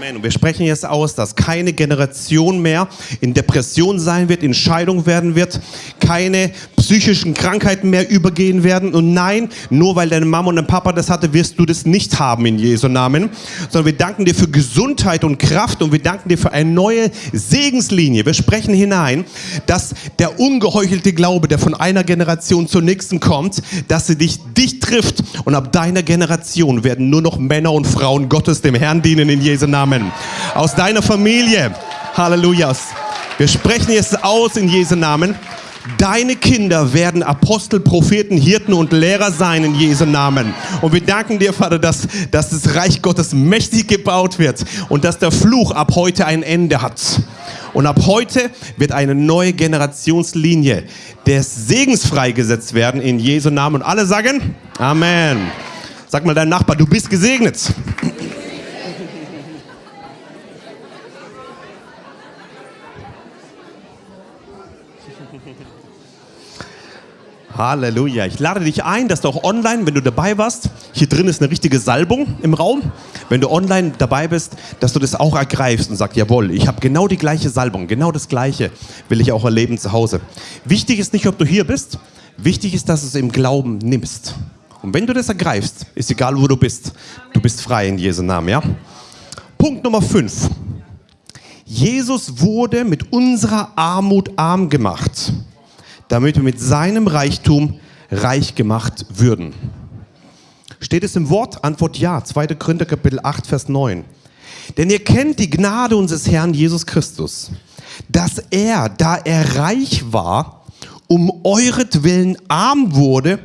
Amen. Und wir sprechen jetzt aus, dass keine Generation mehr in Depression sein wird, in Scheidung werden wird, keine psychischen Krankheiten mehr übergehen werden. Und nein, nur weil deine Mama und dein Papa das hatte, wirst du das nicht haben in Jesu Namen. Sondern wir danken dir für Gesundheit und Kraft und wir danken dir für eine neue Segenslinie. Wir sprechen hinein, dass der ungeheuchelte Glaube, der von einer Generation zur nächsten kommt, dass sie dich, dich trifft. Und ab deiner Generation werden nur noch Männer und Frauen Gottes dem Herrn dienen in Jesu Namen. Aus deiner Familie. Halleluja. Wir sprechen jetzt aus in Jesu Namen. Deine Kinder werden Apostel, Propheten, Hirten und Lehrer sein in Jesu Namen. Und wir danken dir, Vater, dass, dass das Reich Gottes mächtig gebaut wird und dass der Fluch ab heute ein Ende hat. Und ab heute wird eine neue Generationslinie des Segens freigesetzt werden in Jesu Namen. Und alle sagen Amen. Sag mal deinem Nachbar, du bist gesegnet. Halleluja. Ich lade dich ein, dass du auch online, wenn du dabei warst, hier drin ist eine richtige Salbung im Raum. Wenn du online dabei bist, dass du das auch ergreifst und sagst, jawohl, ich habe genau die gleiche Salbung, genau das gleiche will ich auch erleben zu Hause. Wichtig ist nicht, ob du hier bist, wichtig ist, dass du es im Glauben nimmst. Und wenn du das ergreifst, ist egal, wo du bist, du bist frei in Jesu Namen, ja? Punkt Nummer 5. Jesus wurde mit unserer Armut arm gemacht damit wir mit seinem Reichtum reich gemacht würden. Steht es im Wort? Antwort ja. 2. Korinther Kapitel 8, Vers 9. Denn ihr kennt die Gnade unseres Herrn Jesus Christus, dass er, da er reich war, um euretwillen arm wurde,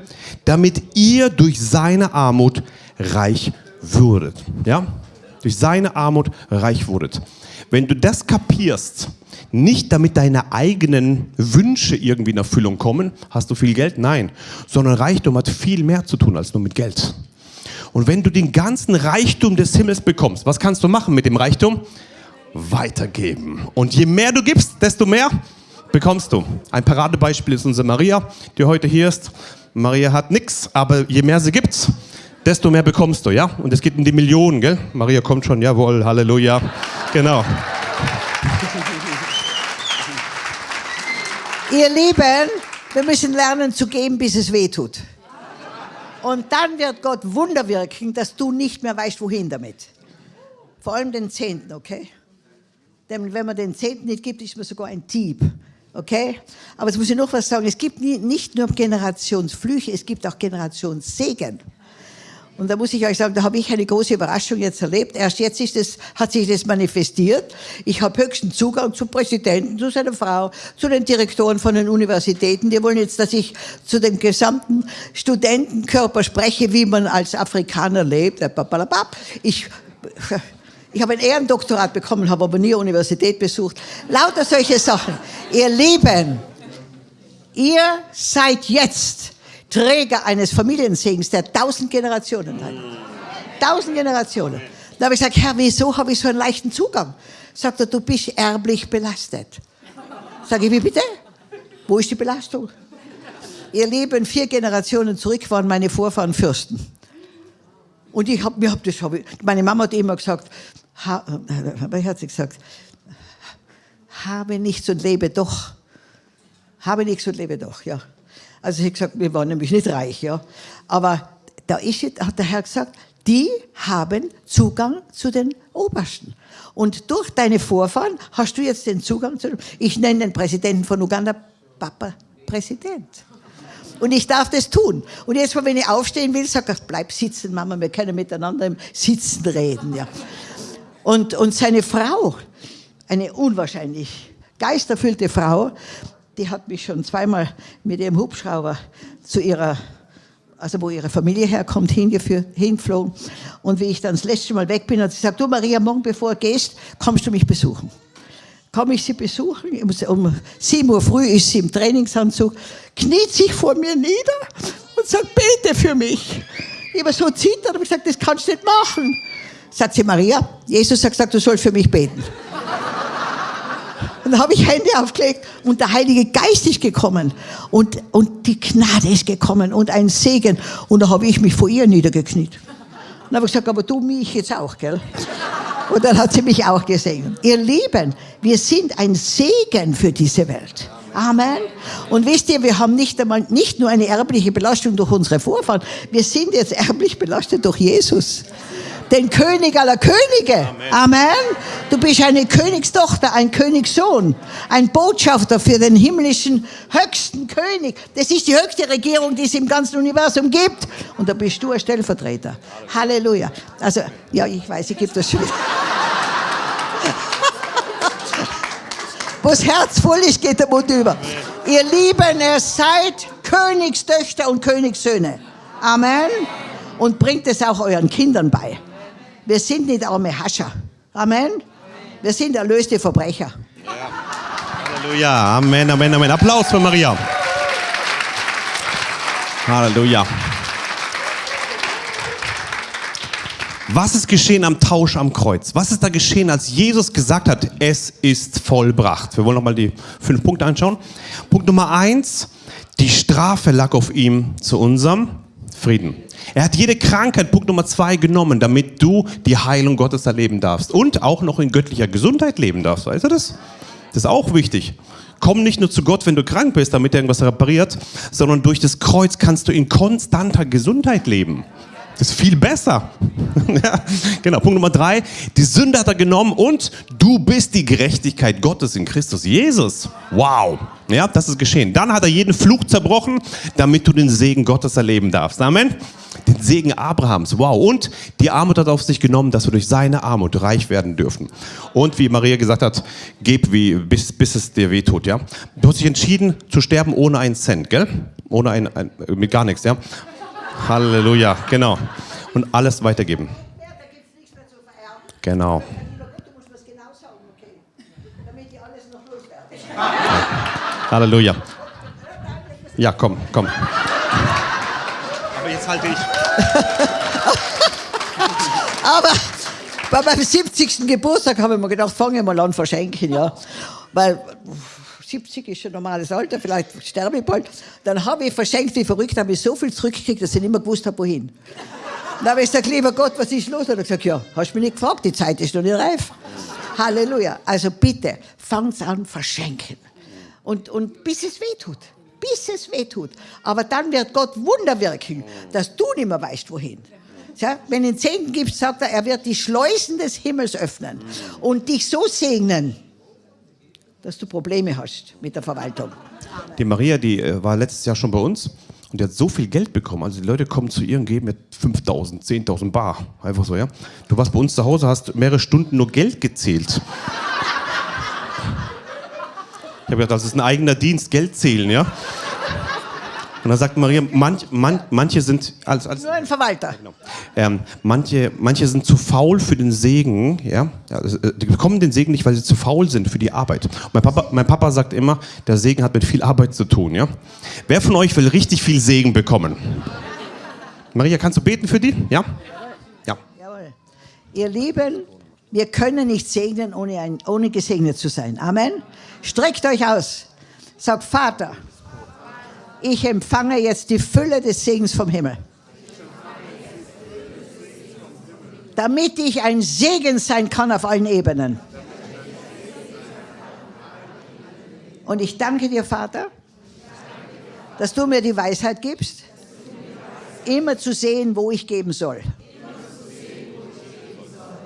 damit ihr durch seine Armut reich würdet. Ja? Durch seine Armut reich wurdet. Wenn du das kapierst, nicht damit deine eigenen Wünsche irgendwie in Erfüllung kommen. Hast du viel Geld? Nein. Sondern Reichtum hat viel mehr zu tun als nur mit Geld. Und wenn du den ganzen Reichtum des Himmels bekommst, was kannst du machen mit dem Reichtum? Weitergeben. Und je mehr du gibst, desto mehr bekommst du. Ein Paradebeispiel ist unsere Maria, die heute hier ist. Maria hat nichts, aber je mehr sie gibt, desto mehr bekommst du, ja? Und es geht um die Millionen, gell? Maria kommt schon, jawohl, Halleluja. Genau. Ihr Lieben, wir müssen lernen zu geben, bis es weh tut. Und dann wird Gott Wunder wirken, dass du nicht mehr weißt, wohin damit. Vor allem den Zehnten, okay? Denn wenn man den Zehnten nicht gibt, ist man sogar ein Dieb. Okay? Aber jetzt muss ich noch was sagen. Es gibt nicht nur Generationsflüche, es gibt auch Generationssegen. Und da muss ich euch sagen, da habe ich eine große Überraschung jetzt erlebt. Erst jetzt ist es, hat sich das manifestiert. Ich habe höchsten Zugang zum Präsidenten, zu seiner Frau, zu den Direktoren von den Universitäten. Die wollen jetzt, dass ich zu dem gesamten Studentenkörper spreche, wie man als Afrikaner lebt. Ich, [laughs] ich habe ein Ehrendoktorat bekommen, habe aber nie Universität besucht. Lauter solche Sachen. Ihr Lieben, ihr seid jetzt Träger eines Familiensegens, der tausend Generationen hat. Tausend Generationen. Da habe ich gesagt, Herr, wieso habe ich so einen leichten Zugang? Sagt er, du bist erblich belastet. Sage ich, wie bitte? Wo ist die Belastung? Ihr Leben vier Generationen zurück waren meine Vorfahren Fürsten. Und ich habe mir hab das, hab ich, meine Mama hat immer gesagt, ha, äh, hat sie gesagt, habe nichts und lebe doch. Habe nichts und lebe doch, ja. Also ich habe gesagt, wir waren nämlich nicht reich, ja. Aber da ist, hat der Herr gesagt, die haben Zugang zu den Obersten. Und durch deine Vorfahren hast du jetzt den Zugang zu, ich nenne den Präsidenten von Uganda Papa Präsident. Und ich darf das tun. Und jetzt, wenn ich aufstehen will, sage ich, bleib sitzen, Mama, wir können miteinander im Sitzen reden. Ja. Und, und seine Frau, eine unwahrscheinlich geisterfüllte Frau, die hat mich schon zweimal mit ihrem Hubschrauber zu ihrer, also wo ihre Familie herkommt, hingeflogen. Und wie ich dann das letzte Mal weg bin, hat sie gesagt, du Maria, morgen bevor du gehst, kommst du mich besuchen. Komme ich sie besuchen, um 7 Uhr früh ist sie im Trainingsanzug, kniet sich vor mir nieder und sagt, bete für mich. Ich war so zittert und gesagt, das kannst du nicht machen. Sagt sie, Maria, Jesus hat gesagt, du sollst für mich beten. Dann habe ich Hände aufgelegt und der Heilige Geist ist gekommen und, und die Gnade ist gekommen und ein Segen. Und da habe ich mich vor ihr niedergekniet. Dann habe ich gesagt, aber du mich jetzt auch, gell? Und dann hat sie mich auch gesegnet. Ihr Lieben, wir sind ein Segen für diese Welt. Amen. Und wisst ihr, wir haben nicht einmal, nicht nur eine erbliche Belastung durch unsere Vorfahren, wir sind jetzt erblich belastet durch Jesus den König aller Könige. Amen. Amen. Du bist eine Königstochter, ein Königssohn, ein Botschafter für den himmlischen höchsten König. Das ist die höchste Regierung, die es im ganzen Universum gibt. Und da bist du ein Stellvertreter. Halleluja. Also, ja, ich weiß, ich gebe das schon wieder. [laughs] Wo das Herz voll ist, geht der Mund über. Ihr Lieben, ihr seid Königstöchter und Königssöhne. Amen. Und bringt es auch euren Kindern bei. Wir sind nicht arme Hascher. Amen. Wir sind erlöste Verbrecher. Ja. Halleluja. Amen, Amen, Amen. Applaus für Maria. Halleluja. Was ist geschehen am Tausch am Kreuz? Was ist da geschehen, als Jesus gesagt hat, es ist vollbracht? Wir wollen nochmal die fünf Punkte anschauen. Punkt Nummer eins, Die Strafe lag auf ihm zu unserem Frieden. Er hat jede Krankheit, Punkt Nummer zwei, genommen, damit du die Heilung Gottes erleben darfst und auch noch in göttlicher Gesundheit leben darfst. Weißt du das? Das ist auch wichtig. Komm nicht nur zu Gott, wenn du krank bist, damit er irgendwas repariert, sondern durch das Kreuz kannst du in konstanter Gesundheit leben. Das ist viel besser. [laughs] genau. Punkt Nummer drei. Die Sünde hat er genommen und du bist die Gerechtigkeit Gottes in Christus Jesus. Wow. Ja, das ist geschehen. Dann hat er jeden Fluch zerbrochen, damit du den Segen Gottes erleben darfst. Amen. Den Segen Abrahams. Wow. Und die Armut hat auf sich genommen, dass wir durch seine Armut reich werden dürfen. Und wie Maria gesagt hat, gib wie, bis, bis es dir wehtut. Ja? Du hast dich entschieden zu sterben ohne einen Cent, gell? Ohne ein, ein mit gar nichts, ja? Halleluja, genau. Und alles weitergeben. Ja, da gibt es nichts mehr zu vererben. Genau. Halleluja. Ja, komm, komm. Jetzt halte ich. [laughs] Aber bei meinem 70. Geburtstag habe ich mir gedacht, fange ich mal an verschenken, ja. Weil 70 ist schon normales Alter, vielleicht sterbe ich bald. Dann habe ich verschenkt wie verrückt, habe ich so viel zurückgekriegt, dass ich nicht mehr gewusst habe, wohin. Dann habe ich gesagt, lieber Gott, was ist los? Und er hat gesagt, ja, hast mich nicht gefragt, die Zeit ist noch nicht reif. Halleluja. Also bitte, fangt an verschenken. Und, und bis es weh tut. Bis es weh tut. Aber dann wird Gott Wunder wirken, dass du nicht mehr weißt, wohin. Ja, wenn du den Zehnten gibst, sagt er, er wird die Schleusen des Himmels öffnen und dich so segnen, dass du Probleme hast mit der Verwaltung. Die Maria, die äh, war letztes Jahr schon bei uns und die hat so viel Geld bekommen. Also die Leute kommen zu ihr und geben mit 5.000, 10.000 Bar. Einfach so, ja. Du warst bei uns zu Hause, hast mehrere Stunden nur Geld gezählt. Ich habe gedacht, das ist ein eigener Dienst, Geld zählen, ja. Und dann sagt Maria, manch, man, manche sind als, als Nur ein Verwalter. ähm, manche, manche sind zu faul für den Segen, ja. Also, Die bekommen den Segen nicht, weil sie zu faul sind für die Arbeit. Mein, Papa, mein Papa sagt immer, der Segen hat mit viel Arbeit zu tun, ja. Wer von euch will richtig viel Segen bekommen? Maria, kannst du beten für die? Ja? Ja. Jawohl. Ihr Lieben, wir können nicht segnen, ohne, ein, ohne gesegnet zu sein. Amen. Streckt euch aus. Sagt, Vater, ich empfange jetzt die Fülle des Segens vom Himmel. Damit ich ein Segen sein kann auf allen Ebenen. Und ich danke dir, Vater, dass du mir die Weisheit gibst, immer zu sehen, wo ich geben soll.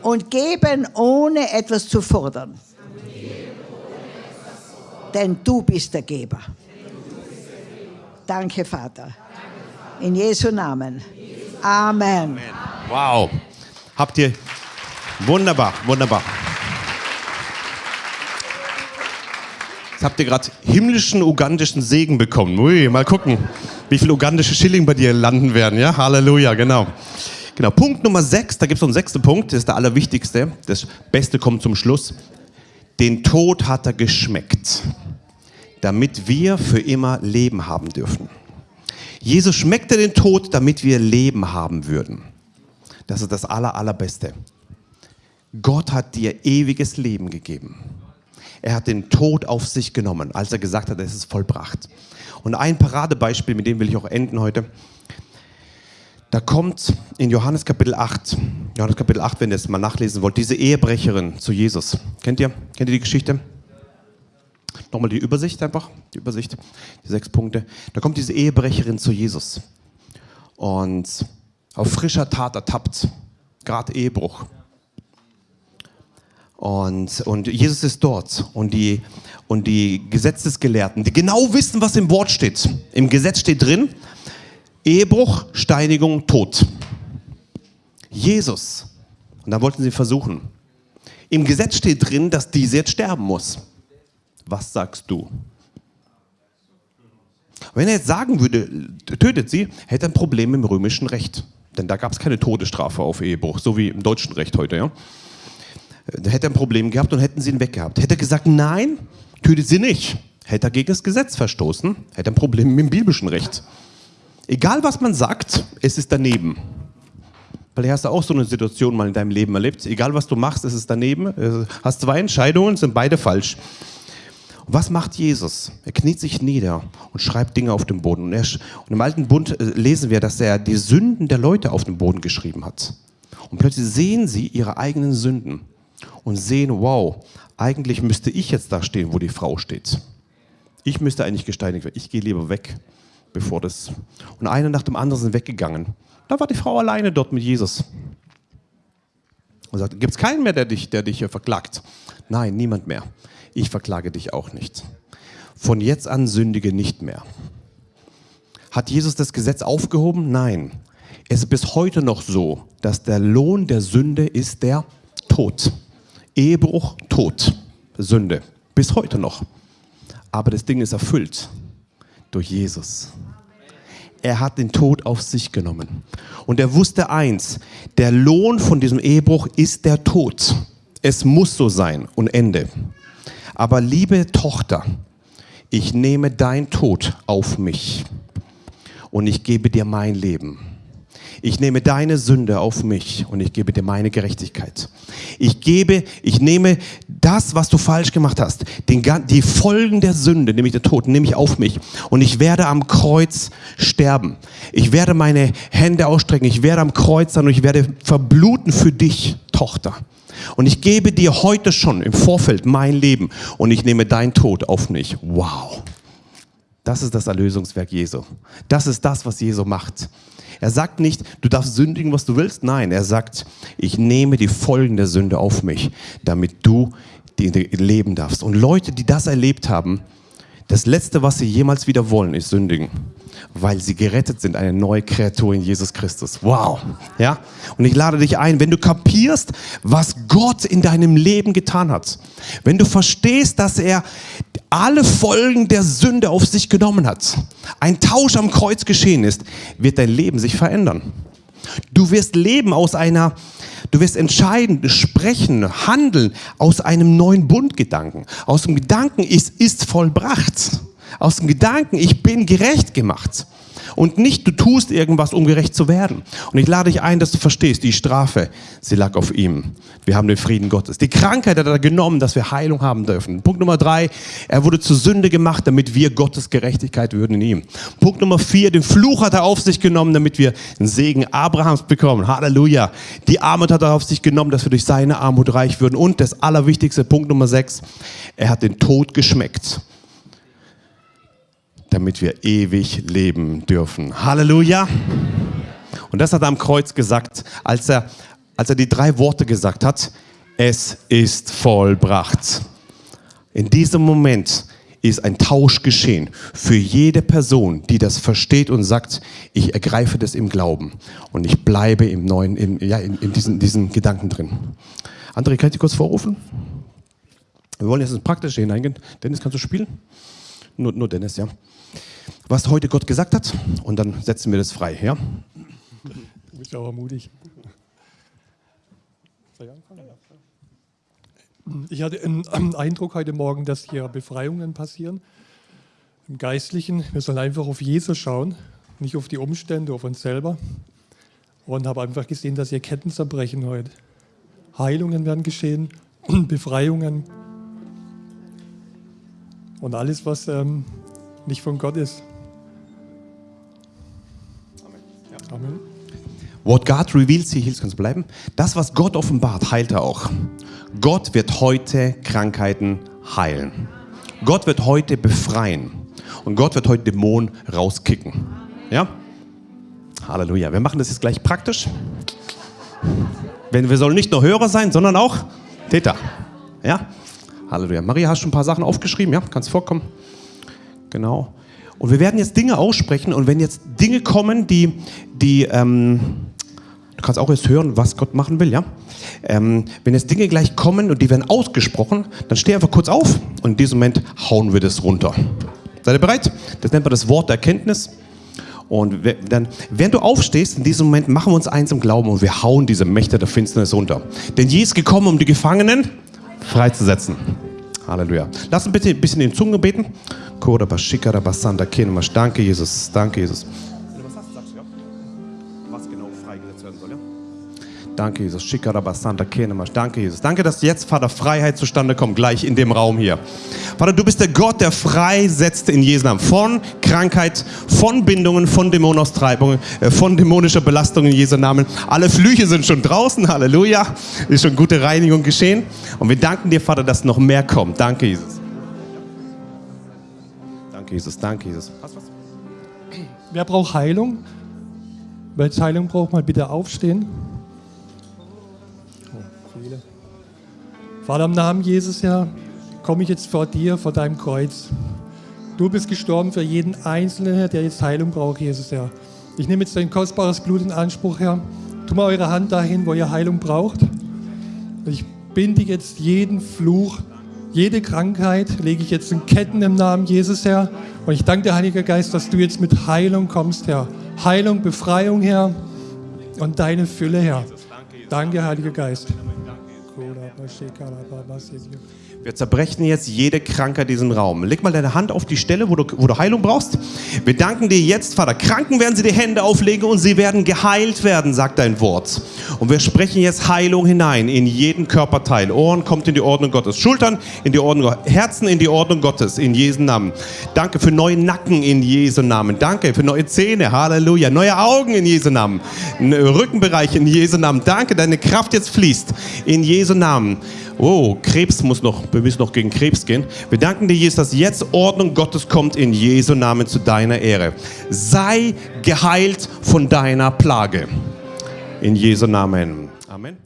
Und geben, ohne etwas zu fordern. Denn du bist der Geber. Danke, Vater. In Jesu Namen. Amen. Wow. Habt ihr. Wunderbar, wunderbar. Jetzt habt ihr gerade himmlischen ugandischen Segen bekommen. Ui, mal gucken, wie viele ugandische Schilling bei dir landen werden. Ja, Halleluja, genau. Genau, Punkt Nummer 6, da gibt es noch einen sechsten Punkt, das ist der allerwichtigste. Das Beste kommt zum Schluss. Den Tod hat er geschmeckt, damit wir für immer Leben haben dürfen. Jesus schmeckte den Tod, damit wir Leben haben würden. Das ist das aller, allerbeste. Gott hat dir ewiges Leben gegeben. Er hat den Tod auf sich genommen, als er gesagt hat, es ist vollbracht. Und ein Paradebeispiel, mit dem will ich auch enden heute. Da kommt in Johannes Kapitel 8, Johannes Kapitel 8, wenn ihr es mal nachlesen wollt, diese Ehebrecherin zu Jesus. Kennt ihr? Kennt ihr die Geschichte? Nochmal die Übersicht einfach, die Übersicht, die sechs Punkte. Da kommt diese Ehebrecherin zu Jesus und auf frischer Tat ertappt, gerade Ehebruch. Und, und Jesus ist dort und die, und die Gesetzesgelehrten, die genau wissen, was im Wort steht. Im Gesetz steht drin, Ehebruch, Steinigung, Tod. Jesus. Und da wollten sie versuchen. Im Gesetz steht drin, dass diese jetzt sterben muss. Was sagst du? Wenn er jetzt sagen würde, tötet sie, hätte er ein Problem im römischen Recht. Denn da gab es keine Todesstrafe auf Ehebruch, so wie im deutschen Recht heute. Ja? Da hätte er ein Problem gehabt und hätten sie ihn weggehabt. Hätte er gesagt, nein, tötet sie nicht. Hätte er gegen das Gesetz verstoßen, hätte er ein Problem mit dem biblischen Recht. Egal was man sagt, es ist daneben. Vielleicht hast du auch so eine Situation mal in deinem Leben erlebt. Egal was du machst, es ist daneben. Hast zwei Entscheidungen, sind beide falsch. Was macht Jesus? Er kniet sich nieder und schreibt Dinge auf dem Boden. Und, er, und im alten Bund äh, lesen wir, dass er die Sünden der Leute auf dem Boden geschrieben hat. Und plötzlich sehen sie ihre eigenen Sünden und sehen, wow, eigentlich müsste ich jetzt da stehen, wo die Frau steht. Ich müsste eigentlich gesteinigt werden. Ich gehe lieber weg, bevor das. Und einer nach dem anderen sind weggegangen. Da war die Frau alleine dort mit Jesus. Und sagt, gibt es keinen mehr, der dich, der dich verklagt? Nein, niemand mehr. Ich verklage dich auch nicht. Von jetzt an sündige nicht mehr. Hat Jesus das Gesetz aufgehoben? Nein. Es ist bis heute noch so, dass der Lohn der Sünde ist der Tod. Ehebruch, Tod, Sünde. Bis heute noch. Aber das Ding ist erfüllt durch Jesus. Er hat den Tod auf sich genommen. Und er wusste eins, der Lohn von diesem Ehebruch ist der Tod. Es muss so sein und Ende. Aber liebe Tochter, ich nehme dein Tod auf mich und ich gebe dir mein Leben. Ich nehme deine Sünde auf mich und ich gebe dir meine Gerechtigkeit. Ich gebe, ich nehme das, was du falsch gemacht hast, den, die Folgen der Sünde, nämlich der Tod, nehme ich auf mich und ich werde am Kreuz sterben. Ich werde meine Hände ausstrecken, ich werde am Kreuz sein und ich werde verbluten für dich, Tochter. Und ich gebe dir heute schon im Vorfeld mein Leben und ich nehme dein Tod auf mich. Wow. Das ist das Erlösungswerk Jesu. Das ist das, was Jesu macht. Er sagt nicht, du darfst sündigen, was du willst. Nein, er sagt, ich nehme die Folgen der Sünde auf mich, damit du leben darfst. Und Leute, die das erlebt haben, das Letzte, was sie jemals wieder wollen, ist sündigen, weil sie gerettet sind, eine neue Kreatur in Jesus Christus. Wow. Ja? Und ich lade dich ein, wenn du kapierst, was Gott in deinem Leben getan hat, wenn du verstehst, dass er alle Folgen der Sünde auf sich genommen hat, ein Tausch am Kreuz geschehen ist, wird dein Leben sich verändern. Du wirst leben aus einer, du wirst entscheiden, sprechen, handeln aus einem neuen Bundgedanken. Aus dem Gedanken, es ist vollbracht. Aus dem Gedanken, ich bin gerecht gemacht und nicht du tust irgendwas, um gerecht zu werden. Und ich lade dich ein, dass du verstehst, die Strafe, sie lag auf ihm. Wir haben den Frieden Gottes. Die Krankheit hat er genommen, dass wir Heilung haben dürfen. Punkt Nummer drei, er wurde zur Sünde gemacht, damit wir Gottes Gerechtigkeit würden in ihm. Punkt Nummer vier, den Fluch hat er auf sich genommen, damit wir den Segen Abrahams bekommen. Halleluja. Die Armut hat er auf sich genommen, dass wir durch seine Armut reich würden. Und das allerwichtigste, Punkt Nummer sechs, er hat den Tod geschmeckt damit wir ewig leben dürfen. Halleluja! Und das hat er am Kreuz gesagt, als er, als er die drei Worte gesagt hat, es ist vollbracht. In diesem Moment ist ein Tausch geschehen für jede Person, die das versteht und sagt, ich ergreife das im Glauben und ich bleibe im neuen, im, ja, in, in diesen, diesen Gedanken drin. André, kann ich dich kurz vorrufen? Wir wollen jetzt ins Praktische hineingehen. Dennis, kannst du spielen? Nur, nur Dennis, ja was heute Gott gesagt hat und dann setzen wir das frei. Ja? Du bist aber mutig. Ich hatte einen Eindruck heute Morgen, dass hier Befreiungen passieren. Im Geistlichen, wir sollen einfach auf Jesus schauen, nicht auf die Umstände, auf uns selber. Und habe einfach gesehen, dass hier Ketten zerbrechen heute. Heilungen werden geschehen, [clears throat] Befreiungen. Und alles, was ähm, nicht von Gott ist. Amen. Ja. Amen. What God reveals, he heals, kannst du bleiben? Das, was Gott offenbart, heilt er auch. Gott wird heute Krankheiten heilen. Gott wird heute befreien. Und Gott wird heute Dämonen rauskicken. Ja? Halleluja. Wir machen das jetzt gleich praktisch. wir sollen nicht nur Hörer sein, sondern auch Täter. Ja? Halleluja. Maria, hast du schon ein paar Sachen aufgeschrieben? Ja? Kannst vorkommen? Genau. Und wir werden jetzt Dinge aussprechen und wenn jetzt Dinge kommen, die, die ähm, du kannst auch jetzt hören, was Gott machen will, ja? Ähm, wenn jetzt Dinge gleich kommen und die werden ausgesprochen, dann steh einfach kurz auf und in diesem Moment hauen wir das runter. Seid ihr bereit? Das nennt man das Wort der Erkenntnis. Und dann, während du aufstehst, in diesem Moment machen wir uns eins im Glauben und wir hauen diese Mächte der Finsternis runter. Denn Jesus ist gekommen, um die Gefangenen freizusetzen. Halleluja. Lass uns bitte ein bisschen in Zungen beten. Danke, Jesus. Danke, Jesus. Wenn du was hast, sagst du ja. Was genau freigesetzt werden soll, ja? Danke, Jesus. Kenemash. Danke, Jesus. Danke, dass jetzt, Vater, Freiheit zustande kommt, gleich in dem Raum hier. Vater, du bist der Gott, der freisetzt in Jesu Namen. Von Krankheit, von Bindungen, von Dämonaustreibungen, äh, von dämonischer Belastung in Jesu Namen. Alle Flüche sind schon draußen. Halleluja. Ist schon gute Reinigung geschehen. Und wir danken dir, Vater, dass noch mehr kommt. Danke, Jesus. Danke, Jesus. Danke, Jesus. Wer braucht Heilung? Wer jetzt Heilung braucht, mal bitte aufstehen. Oh, viele. Vater, im Namen Jesus, Herr, komme ich jetzt vor dir, vor deinem Kreuz. Du bist gestorben für jeden Einzelnen, Herr, der jetzt Heilung braucht, Jesus, Herr. Ich nehme jetzt dein kostbares Blut in Anspruch, Herr. Tu mal eure Hand dahin, wo ihr Heilung braucht. Ich binde jetzt jeden Fluch, jede Krankheit, lege ich jetzt in Ketten im Namen Jesus, Herr. Und ich danke dir, Heiliger Geist, dass du jetzt mit Heilung kommst, Herr. Heilung, Befreiung, Herr. Und deine Fülle, Herr. Danke, Heiliger Geist. Wir zerbrechen jetzt jede Krankheit in diesem Raum. Leg mal deine Hand auf die Stelle, wo du, wo du Heilung brauchst. Wir danken dir jetzt, Vater. Kranken werden sie die Hände auflegen und sie werden geheilt werden, sagt dein Wort. Und wir sprechen jetzt Heilung hinein in jeden Körperteil. Ohren kommt in die Ordnung Gottes. Schultern in die Ordnung Gottes. Herzen in die Ordnung Gottes, in Jesu Namen. Danke für neue Nacken in Jesu Namen. Danke für neue Zähne. Halleluja. Neue Augen in Jesu Namen. Rückenbereich in Jesu Namen. Danke, deine Kraft jetzt fließt. In Jesu Namen. Oh, Krebs muss noch, wir müssen noch gegen Krebs gehen. Wir danken dir, Jesus, dass jetzt Ordnung Gottes kommt in Jesu Namen zu deiner Ehre. Sei geheilt von deiner Plage. In Jesu Namen. Amen.